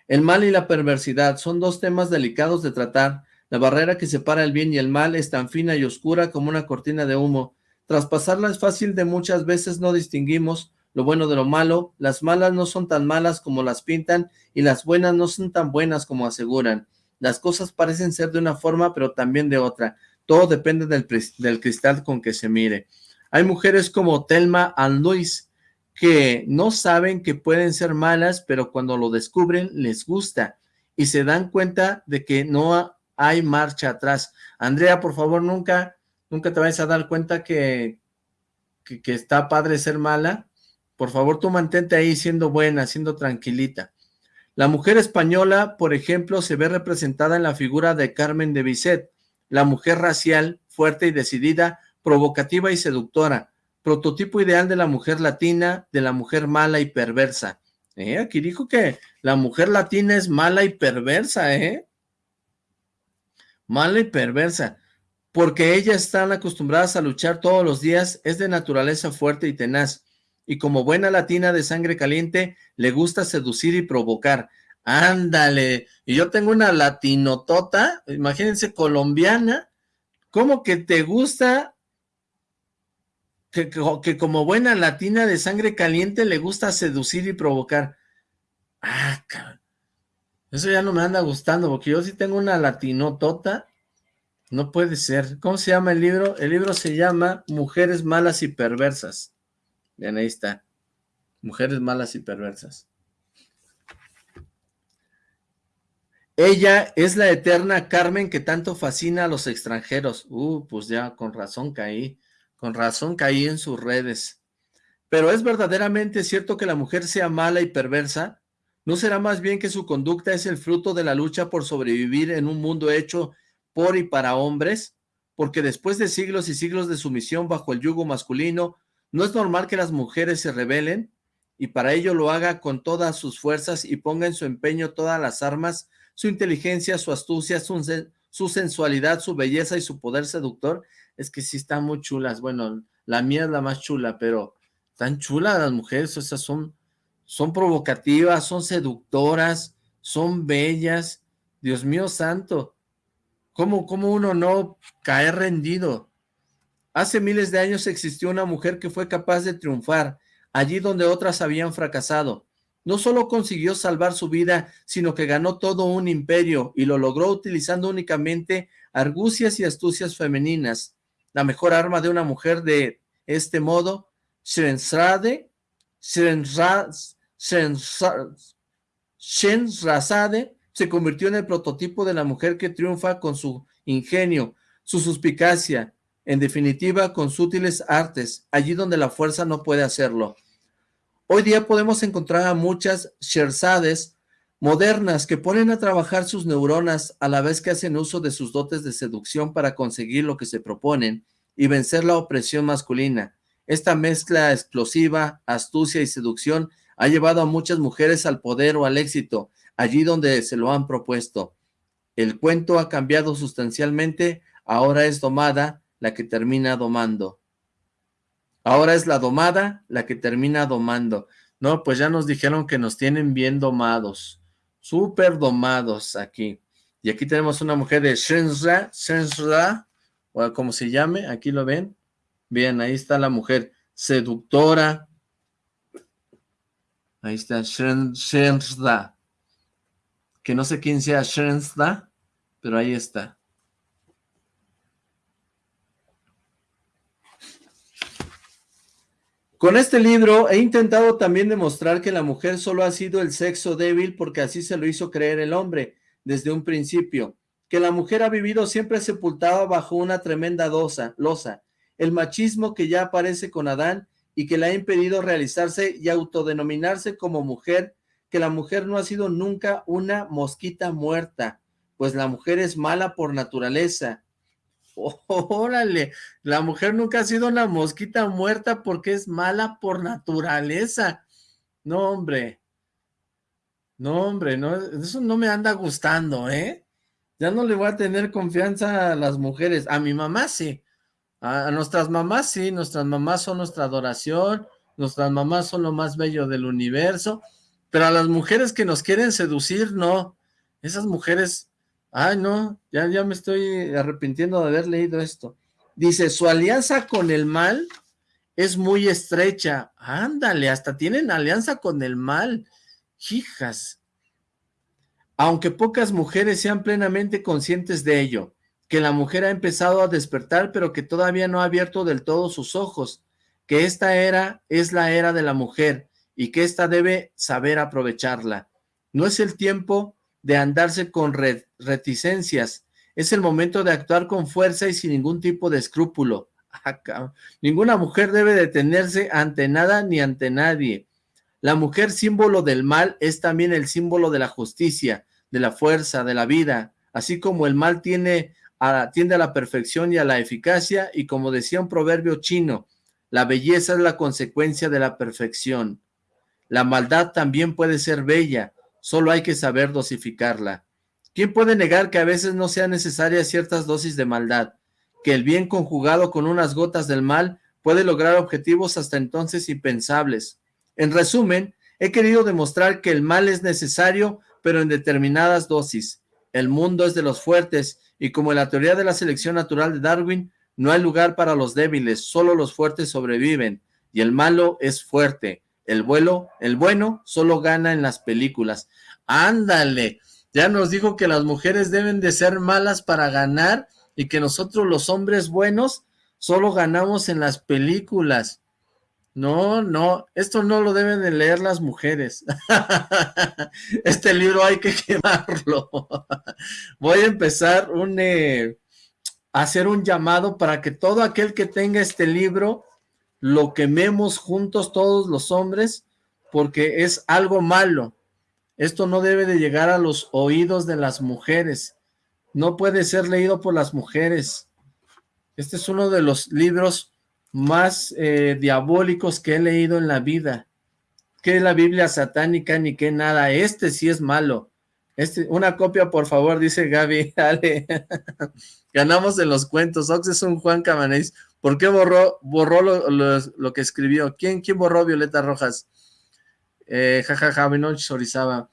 El mal y la perversidad son dos temas delicados de tratar. La barrera que separa el bien y el mal es tan fina y oscura como una cortina de humo. Traspasarla es fácil de muchas veces no distinguimos lo bueno de lo malo. Las malas no son tan malas como las pintan y las buenas no son tan buenas como aseguran. Las cosas parecen ser de una forma pero también de otra. Todo depende del, cristal con que se mire. Hay mujeres como Telma and Luis que no saben que pueden ser malas, pero cuando lo descubren les gusta y se dan cuenta de que no hay marcha atrás. Andrea, por favor, nunca, nunca te vayas a dar cuenta que, que está padre ser mala. Por favor, tú mantente ahí siendo buena, siendo tranquilita. La mujer española, por ejemplo, se ve representada en la figura de Carmen de Bizet, la mujer racial, fuerte y decidida, provocativa y seductora prototipo ideal de la mujer latina, de la mujer mala y perversa. ¿Eh? Aquí dijo que la mujer latina es mala y perversa, ¿eh? Mala y perversa. Porque ellas están acostumbradas a luchar todos los días, es de naturaleza fuerte y tenaz. Y como buena latina de sangre caliente, le gusta seducir y provocar. Ándale, y yo tengo una latinotota, imagínense, colombiana, ¿cómo que te gusta que, como buena latina de sangre caliente le gusta seducir y provocar. Ah, cabrón. Eso ya no me anda gustando, porque yo sí tengo una latinotota. No puede ser. ¿Cómo se llama el libro? El libro se llama Mujeres Malas y Perversas. Bien, ahí está. Mujeres Malas y Perversas. Ella es la eterna Carmen que tanto fascina a los extranjeros. Uh, pues ya con razón caí. Con razón caí en sus redes. Pero ¿es verdaderamente cierto que la mujer sea mala y perversa? ¿No será más bien que su conducta es el fruto de la lucha por sobrevivir en un mundo hecho por y para hombres? Porque después de siglos y siglos de sumisión bajo el yugo masculino, ¿no es normal que las mujeres se rebelen? Y para ello lo haga con todas sus fuerzas y ponga en su empeño todas las armas, su inteligencia, su astucia, su, su sensualidad, su belleza y su poder seductor es que sí están muy chulas. Bueno, la mía es la más chula, pero están chulas las mujeres, o sea, son, son provocativas, son seductoras, son bellas. Dios mío santo, ¿cómo, cómo uno no cae rendido? Hace miles de años existió una mujer que fue capaz de triunfar allí donde otras habían fracasado. No solo consiguió salvar su vida, sino que ganó todo un imperio y lo logró utilizando únicamente argucias y astucias femeninas la mejor arma de una mujer de este modo, Shrensrade, Shenrazade se convirtió en el prototipo de la mujer que triunfa con su ingenio, su suspicacia, en definitiva con sutiles artes, allí donde la fuerza no puede hacerlo. Hoy día podemos encontrar a muchas Sherzades modernas que ponen a trabajar sus neuronas a la vez que hacen uso de sus dotes de seducción para conseguir lo que se proponen y vencer la opresión masculina. Esta mezcla explosiva, astucia y seducción ha llevado a muchas mujeres al poder o al éxito, allí donde se lo han propuesto. El cuento ha cambiado sustancialmente, ahora es domada la que termina domando. Ahora es la domada la que termina domando. No, pues ya nos dijeron que nos tienen bien domados súper domados aquí. Y aquí tenemos una mujer de Shenzra, Shenzra, o como se llame, aquí lo ven. Bien, ahí está la mujer seductora. Ahí está Shenzra. Que no sé quién sea Shenzra, pero ahí está. Con este libro he intentado también demostrar que la mujer solo ha sido el sexo débil porque así se lo hizo creer el hombre desde un principio, que la mujer ha vivido siempre sepultada bajo una tremenda dosa, losa, el machismo que ya aparece con Adán y que le ha impedido realizarse y autodenominarse como mujer, que la mujer no ha sido nunca una mosquita muerta, pues la mujer es mala por naturaleza. órale, la mujer nunca ha sido una mosquita muerta porque es mala por naturaleza. No, hombre. No, hombre, no, eso no me anda gustando, ¿eh? Ya no le voy a tener confianza a las mujeres. A mi mamá sí. A, nuestras mamás sí. Nuestras mamás son nuestra adoración. Nuestras mamás son lo más bello del universo. Pero a las mujeres que nos quieren seducir, no. Esas mujeres Ay, no, ya, ya me estoy arrepintiendo de haber leído esto. Dice, su alianza con el mal es muy estrecha. Ándale, hasta tienen alianza con el mal. Hijas. Aunque pocas mujeres sean plenamente conscientes de ello, que la mujer ha empezado a despertar, pero que todavía no ha abierto del todo sus ojos, que esta era es la era de la mujer y que ésta debe saber aprovecharla. No es el tiempo de andarse con reticencias. Es el momento de actuar con fuerza y sin ningún tipo de escrúpulo. Ah, Ninguna mujer debe detenerse ante nada ni ante nadie. La mujer símbolo del mal es también el símbolo de la justicia, de la fuerza, de la vida, así como el mal tiene a, tiende a la perfección y a la eficacia, y como decía un proverbio chino, la belleza es la consecuencia de la perfección. La maldad también puede ser bella, solo hay que saber dosificarla. ¿Quién puede negar que a veces no sean necesarias ciertas dosis de maldad? Que el bien conjugado con unas gotas del mal puede lograr objetivos hasta entonces impensables. En resumen, he querido demostrar que el mal es necesario, pero en determinadas dosis. El mundo es de los fuertes, y como en la teoría de la selección natural de Darwin, no hay lugar para los débiles, solo los fuertes sobreviven, y el malo es fuerte. El vuelo, el bueno, solo gana en las películas. Ándale, ya nos dijo que las mujeres deben de ser malas para ganar y que nosotros los hombres buenos solo ganamos en las películas. No, no, esto no lo deben de leer las mujeres. este libro hay que quemarlo. Voy a empezar un, eh, hacer un llamado para que todo aquel que tenga este libro lo quememos juntos todos los hombres porque es algo malo. Esto no debe de llegar a los oídos de las mujeres. No puede ser leído por las mujeres. Este es uno de los libros más eh, diabólicos que he leído en la vida. Que la Biblia satánica ni que nada. Este sí es malo. Este, una copia, por favor, dice Gaby. Ganamos en los cuentos. Ox es un Juan Camanés. ¿Por qué borró, borró lo, que escribió? ¿Quién, ¿Quién borró Violeta Rojas? Eh, jajaja, ja,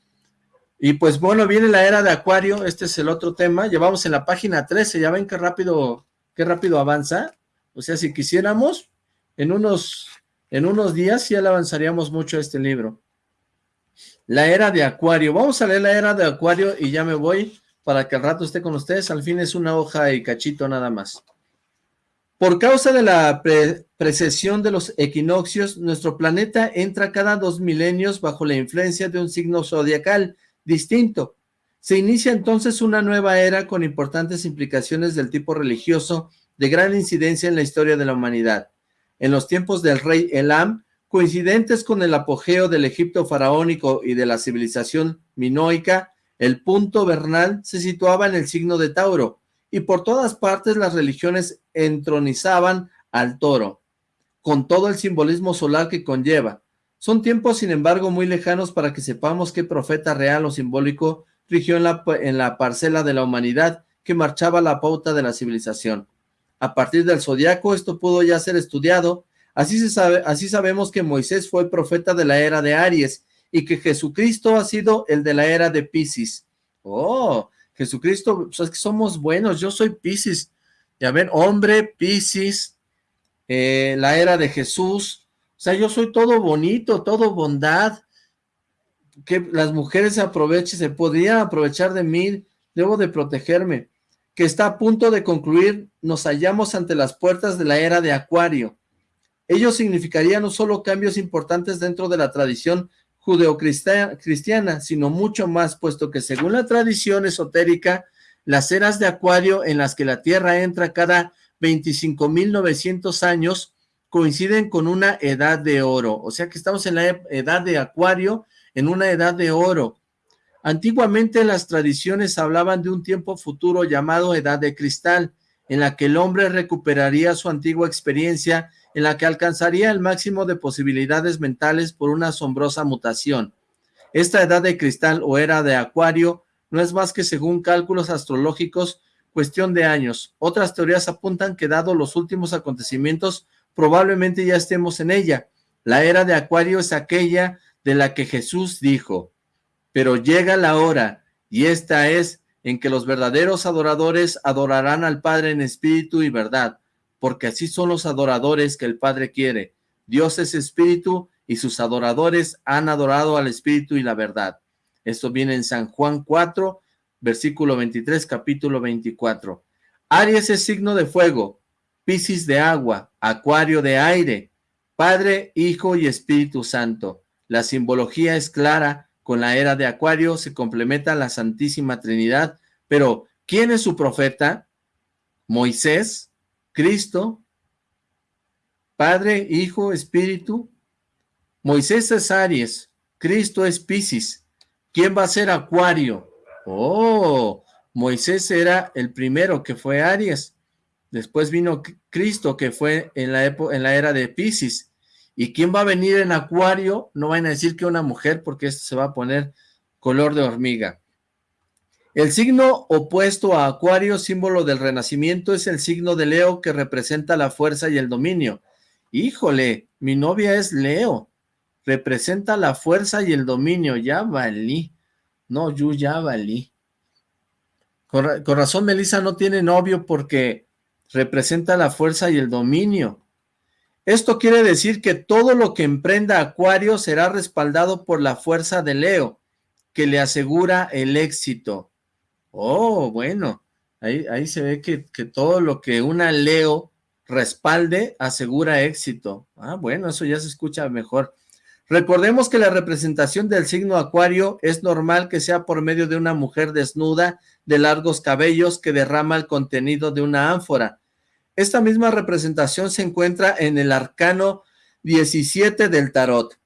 Y pues bueno, viene la era de Acuario, este es el otro tema, llevamos en la página 13, ya ven qué rápido, qué rápido avanza, o sea, si quisiéramos, en unos, en unos días ya le avanzaríamos mucho este libro. La era de Acuario, vamos a leer la era de Acuario y ya me voy para que al rato esté con ustedes, al fin es una hoja y cachito nada más. Por causa de la precesión de los equinoccios, nuestro planeta entra cada dos milenios bajo la influencia de un signo zodiacal distinto. Se inicia entonces una nueva era con importantes implicaciones del tipo religioso de gran incidencia en la historia de la humanidad. En los tiempos del rey Elam, coincidentes con el apogeo del Egipto faraónico y de la civilización minoica, el punto vernal se situaba en el signo de Tauro, y por todas partes las religiones entronizaban al toro, con todo el simbolismo solar que conlleva. Son tiempos, sin embargo, muy lejanos para que sepamos qué profeta real o simbólico rigió en la, parcela de la humanidad que marchaba la pauta de la civilización. A partir del zodiaco esto pudo ya ser estudiado, así, se sabe, así sabemos que Moisés fue el profeta de la era de Aries y que Jesucristo ha sido el de la era de Pisces. Oh, Jesucristo, pues es que somos buenos, yo soy Piscis, ya ven, hombre, Piscis, eh, la era de Jesús, o sea, yo soy todo bonito, todo bondad, que las mujeres se aprovechen, se podrían aprovechar de mí, debo de protegerme, que está a punto de concluir, nos hallamos ante las puertas de la era de Acuario. Ello significaría no solo cambios importantes dentro de la tradición judeocristiana, sino mucho más, puesto que según la tradición esotérica, las eras de Acuario en las que la Tierra entra cada 25.900 años coinciden con una edad de oro, o sea que estamos en la edad de acuario, en una edad de oro. Antiguamente las tradiciones hablaban de un tiempo futuro llamado edad de cristal, en la que el hombre recuperaría su antigua experiencia, en la que alcanzaría el máximo de posibilidades mentales por una asombrosa mutación. Esta edad de cristal o era de acuario no es más que según cálculos astrológicos cuestión de años. Otras teorías apuntan que dado los últimos acontecimientos probablemente ya estemos en ella. La era de acuario es aquella de la que Jesús dijo, pero llega la hora y esta es en que los verdaderos adoradores adorarán al Padre en espíritu y verdad, porque así son los adoradores que el Padre quiere. Dios es espíritu y sus adoradores han adorado al espíritu y la verdad. Esto viene en San Juan 4, versículo 23, capítulo 24. Aries es signo de fuego, Piscis de agua, Acuario de aire, Padre, Hijo y Espíritu Santo. La simbología es clara, con la era de Acuario se complementa la Santísima Trinidad, pero ¿quién es su profeta? Moisés, Cristo, Padre, Hijo, Espíritu. Moisés es Aries, Cristo es Piscis. ¿Quién va a ser Acuario? Oh, Moisés era el primero que fue Aries. Después vino Cristo que fue en la, en la era de Piscis. ¿Y quién va a venir en Acuario? No van a decir que una mujer porque esto se va a poner color de hormiga. El signo opuesto a Acuario, símbolo del renacimiento, es el signo de Leo que representa la fuerza y el dominio. Híjole, mi novia es Leo representa la fuerza y el dominio, ya valí. No, yo ya valí. Con, con razón Melissa no tiene novio porque representa la fuerza y el dominio. Esto quiere decir que todo lo que emprenda Acuario será respaldado por la fuerza de Leo, que le asegura el éxito. Oh, bueno, ahí, ahí se ve que, que, todo lo que una Leo respalde asegura éxito. Ah, bueno, eso ya se escucha mejor. Recordemos que la representación del signo acuario es normal que sea por medio de una mujer desnuda, de largos cabellos, que derrama el contenido de una ánfora. Esta misma representación se encuentra en el arcano 17 del tarot.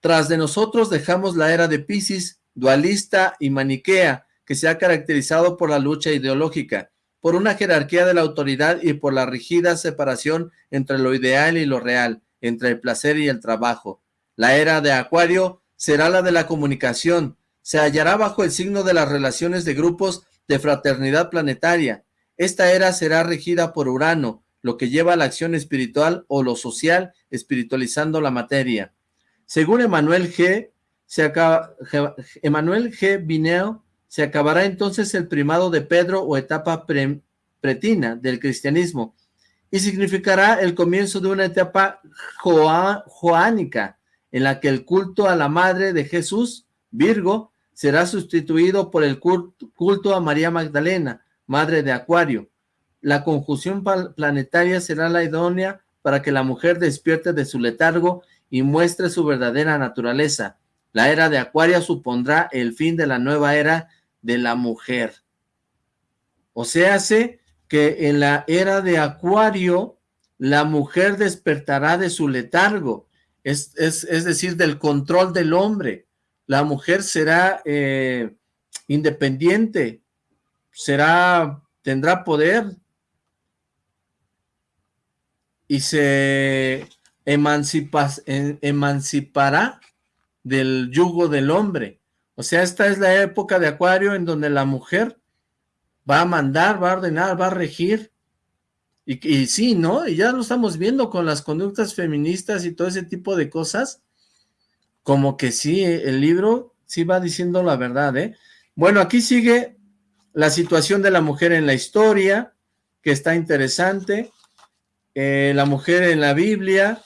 Tras de nosotros dejamos la era de Pisces, dualista y maniquea, que se ha caracterizado por la lucha ideológica, por una jerarquía de la autoridad y por la rígida separación entre lo ideal y lo real entre el placer y el trabajo. La era de Acuario será la de la comunicación, se hallará bajo el signo de las relaciones de grupos de fraternidad planetaria. Esta era será regida por Urano, lo que lleva a la acción espiritual o lo social, espiritualizando la materia. Según Emanuel G., se acaba, Emanuel G. Bineo, se acabará entonces el primado de Pedro o etapa pretina del cristianismo, y significará el comienzo de una etapa joánica en la que el culto a la madre de Jesús, Virgo, será sustituido por el culto a María Magdalena, madre de Acuario. La conjunción planetaria será la idónea para que la mujer despierte de su letargo y muestre su verdadera naturaleza. La era de Acuario supondrá el fin de la nueva era de la mujer. O sea, se que en la era de Acuario la mujer despertará de su letargo, es, es, decir, del control del hombre. La mujer será eh, independiente, será, tendrá poder y se emancipa, emancipará del yugo del hombre. O sea, esta es la época de Acuario en donde la mujer va a mandar, va a ordenar, va a regir. Y, sí, ¿no? Y ya lo estamos viendo con las conductas feministas y todo ese tipo de cosas. Como que sí, el libro sí va diciendo la verdad, ¿eh? Bueno, aquí sigue la situación de la mujer en la historia, que está interesante. Eh, la mujer en la Biblia,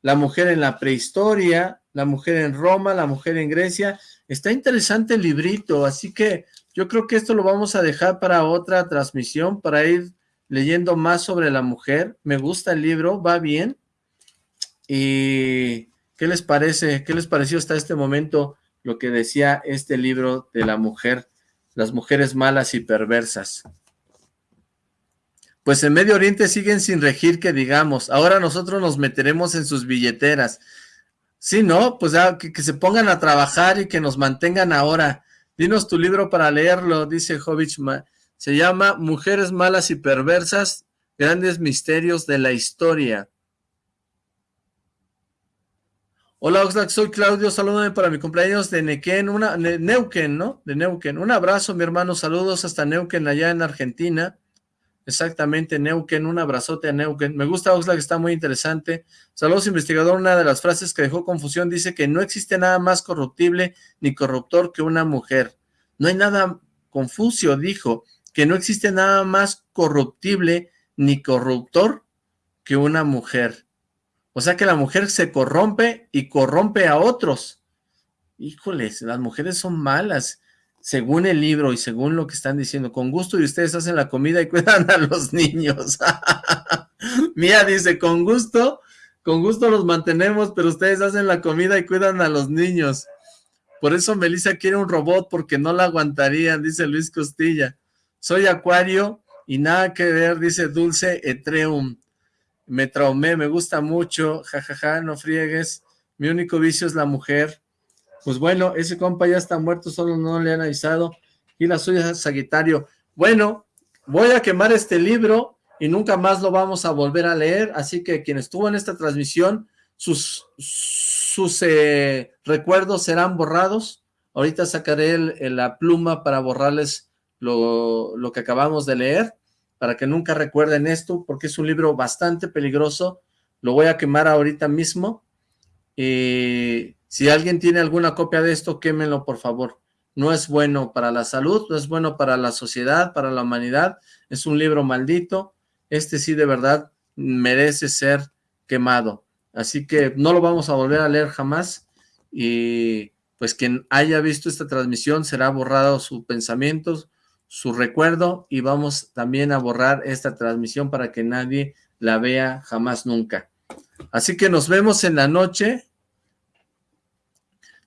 la mujer en la prehistoria, la mujer en Roma, la mujer en Grecia. Está interesante el librito, así que yo creo que esto lo vamos a dejar para otra transmisión, para ir leyendo más sobre la mujer. Me gusta el libro, va bien. ¿Y qué les parece? ¿Qué les pareció hasta este momento lo que decía este libro de la mujer, las mujeres malas y perversas? Pues en Medio Oriente siguen sin regir que digamos, ahora nosotros nos meteremos en sus billeteras. Sí, ¿no? Pues que, que, se pongan a trabajar y que nos mantengan ahora. Dinos tu libro para leerlo, dice Jovich. Se llama Mujeres Malas y Perversas, Grandes Misterios de la Historia. Hola Oxlack, soy Claudio, salúdame para mi cumpleaños de Nequén, una, Neuquén, ¿no? De Neuquén. Un abrazo, mi hermano, saludos hasta Neuquén, allá en Argentina. Exactamente, Neuquén, un abrazote a Neuquén. Me gusta Oxlack, está muy interesante. Saludos, investigador. Una de las frases que dejó confusión dice que no existe nada más corruptible ni corruptor que una mujer. No hay nada, Confucio dijo que no existe nada más corruptible ni corruptor que una mujer. O sea que la mujer se corrompe y corrompe a otros. Híjoles, las mujeres son malas, según el libro y según lo que están diciendo. Con gusto y ustedes hacen la comida y cuidan a los niños. Mía dice, con gusto, con gusto los mantenemos, pero ustedes hacen la comida y cuidan a los niños. Por eso Melissa quiere un robot porque no la aguantarían, dice Luis Costilla. Soy Acuario y nada que ver, dice Dulce Etreum me traumé, me gusta mucho, jajaja, no friegues, mi único vicio es la mujer. Pues bueno, ese compa ya está muerto, solo no le han avisado. Y la suya es Sagitario. Bueno, voy a quemar este libro y nunca más lo vamos a volver a leer, así que quien estuvo en esta transmisión, sus, sus eh, recuerdos serán borrados. Ahorita sacaré la pluma para borrarles lo, lo que acabamos de leer para que nunca recuerden esto, porque es un libro bastante peligroso, lo voy a quemar ahorita mismo, y si alguien tiene alguna copia de esto, quémenlo por favor, no es bueno para la salud, no es bueno para la sociedad, para la humanidad, es un libro maldito, este sí de verdad merece ser quemado, así que no lo vamos a volver a leer jamás, y pues quien haya visto esta transmisión será borrado sus pensamientos, su recuerdo y vamos también a borrar esta transmisión para que nadie la vea jamás nunca. Así que nos vemos en la noche.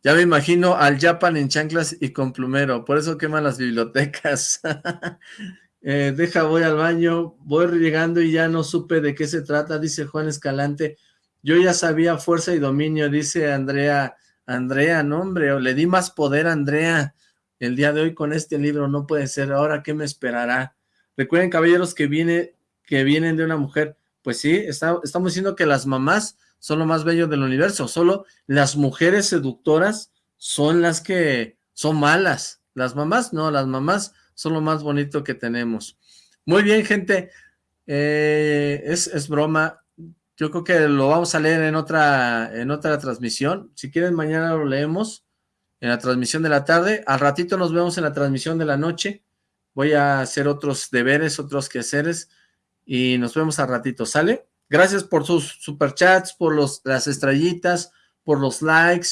Ya me imagino al Japan en chanclas y con plumero, por eso queman las bibliotecas. Eh, deja, voy al baño, voy llegando y ya no supe de qué se trata, dice Juan Escalante. Yo ya sabía fuerza y dominio, dice Andrea. Andrea, no hombre, le di más poder a Andrea el día de hoy con este libro, no puede ser, ahora qué me esperará. Recuerden, caballeros, que, viene, que vienen de una mujer, pues sí, estamos diciendo que las mamás son lo más bello del universo, solo las mujeres seductoras son las que son malas, las mamás no, las mamás son lo más bonito que tenemos. Muy bien, gente, eh, es, es broma, yo creo que lo vamos a leer en otra, en otra transmisión, si quieren mañana lo leemos, en la transmisión de la tarde. Al ratito nos vemos en la transmisión de la noche. Voy a hacer otros deberes, otros quehaceres y nos vemos al ratito, ¿sale? Gracias por sus superchats, por los, las estrellitas, por los likes,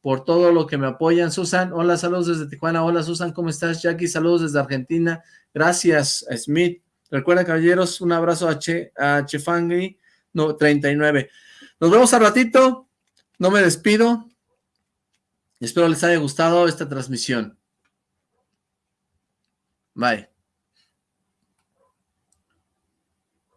por todo lo que me apoyan. Susan, hola, saludos desde Tijuana. Hola, Susan, ¿cómo estás? Jackie, saludos desde Argentina. Gracias, Smith. Recuerda, caballeros, un abrazo a, che, a Chefangri, no, 39. Nos vemos al ratito. No me despido. Espero les haya gustado esta transmisión. Bye.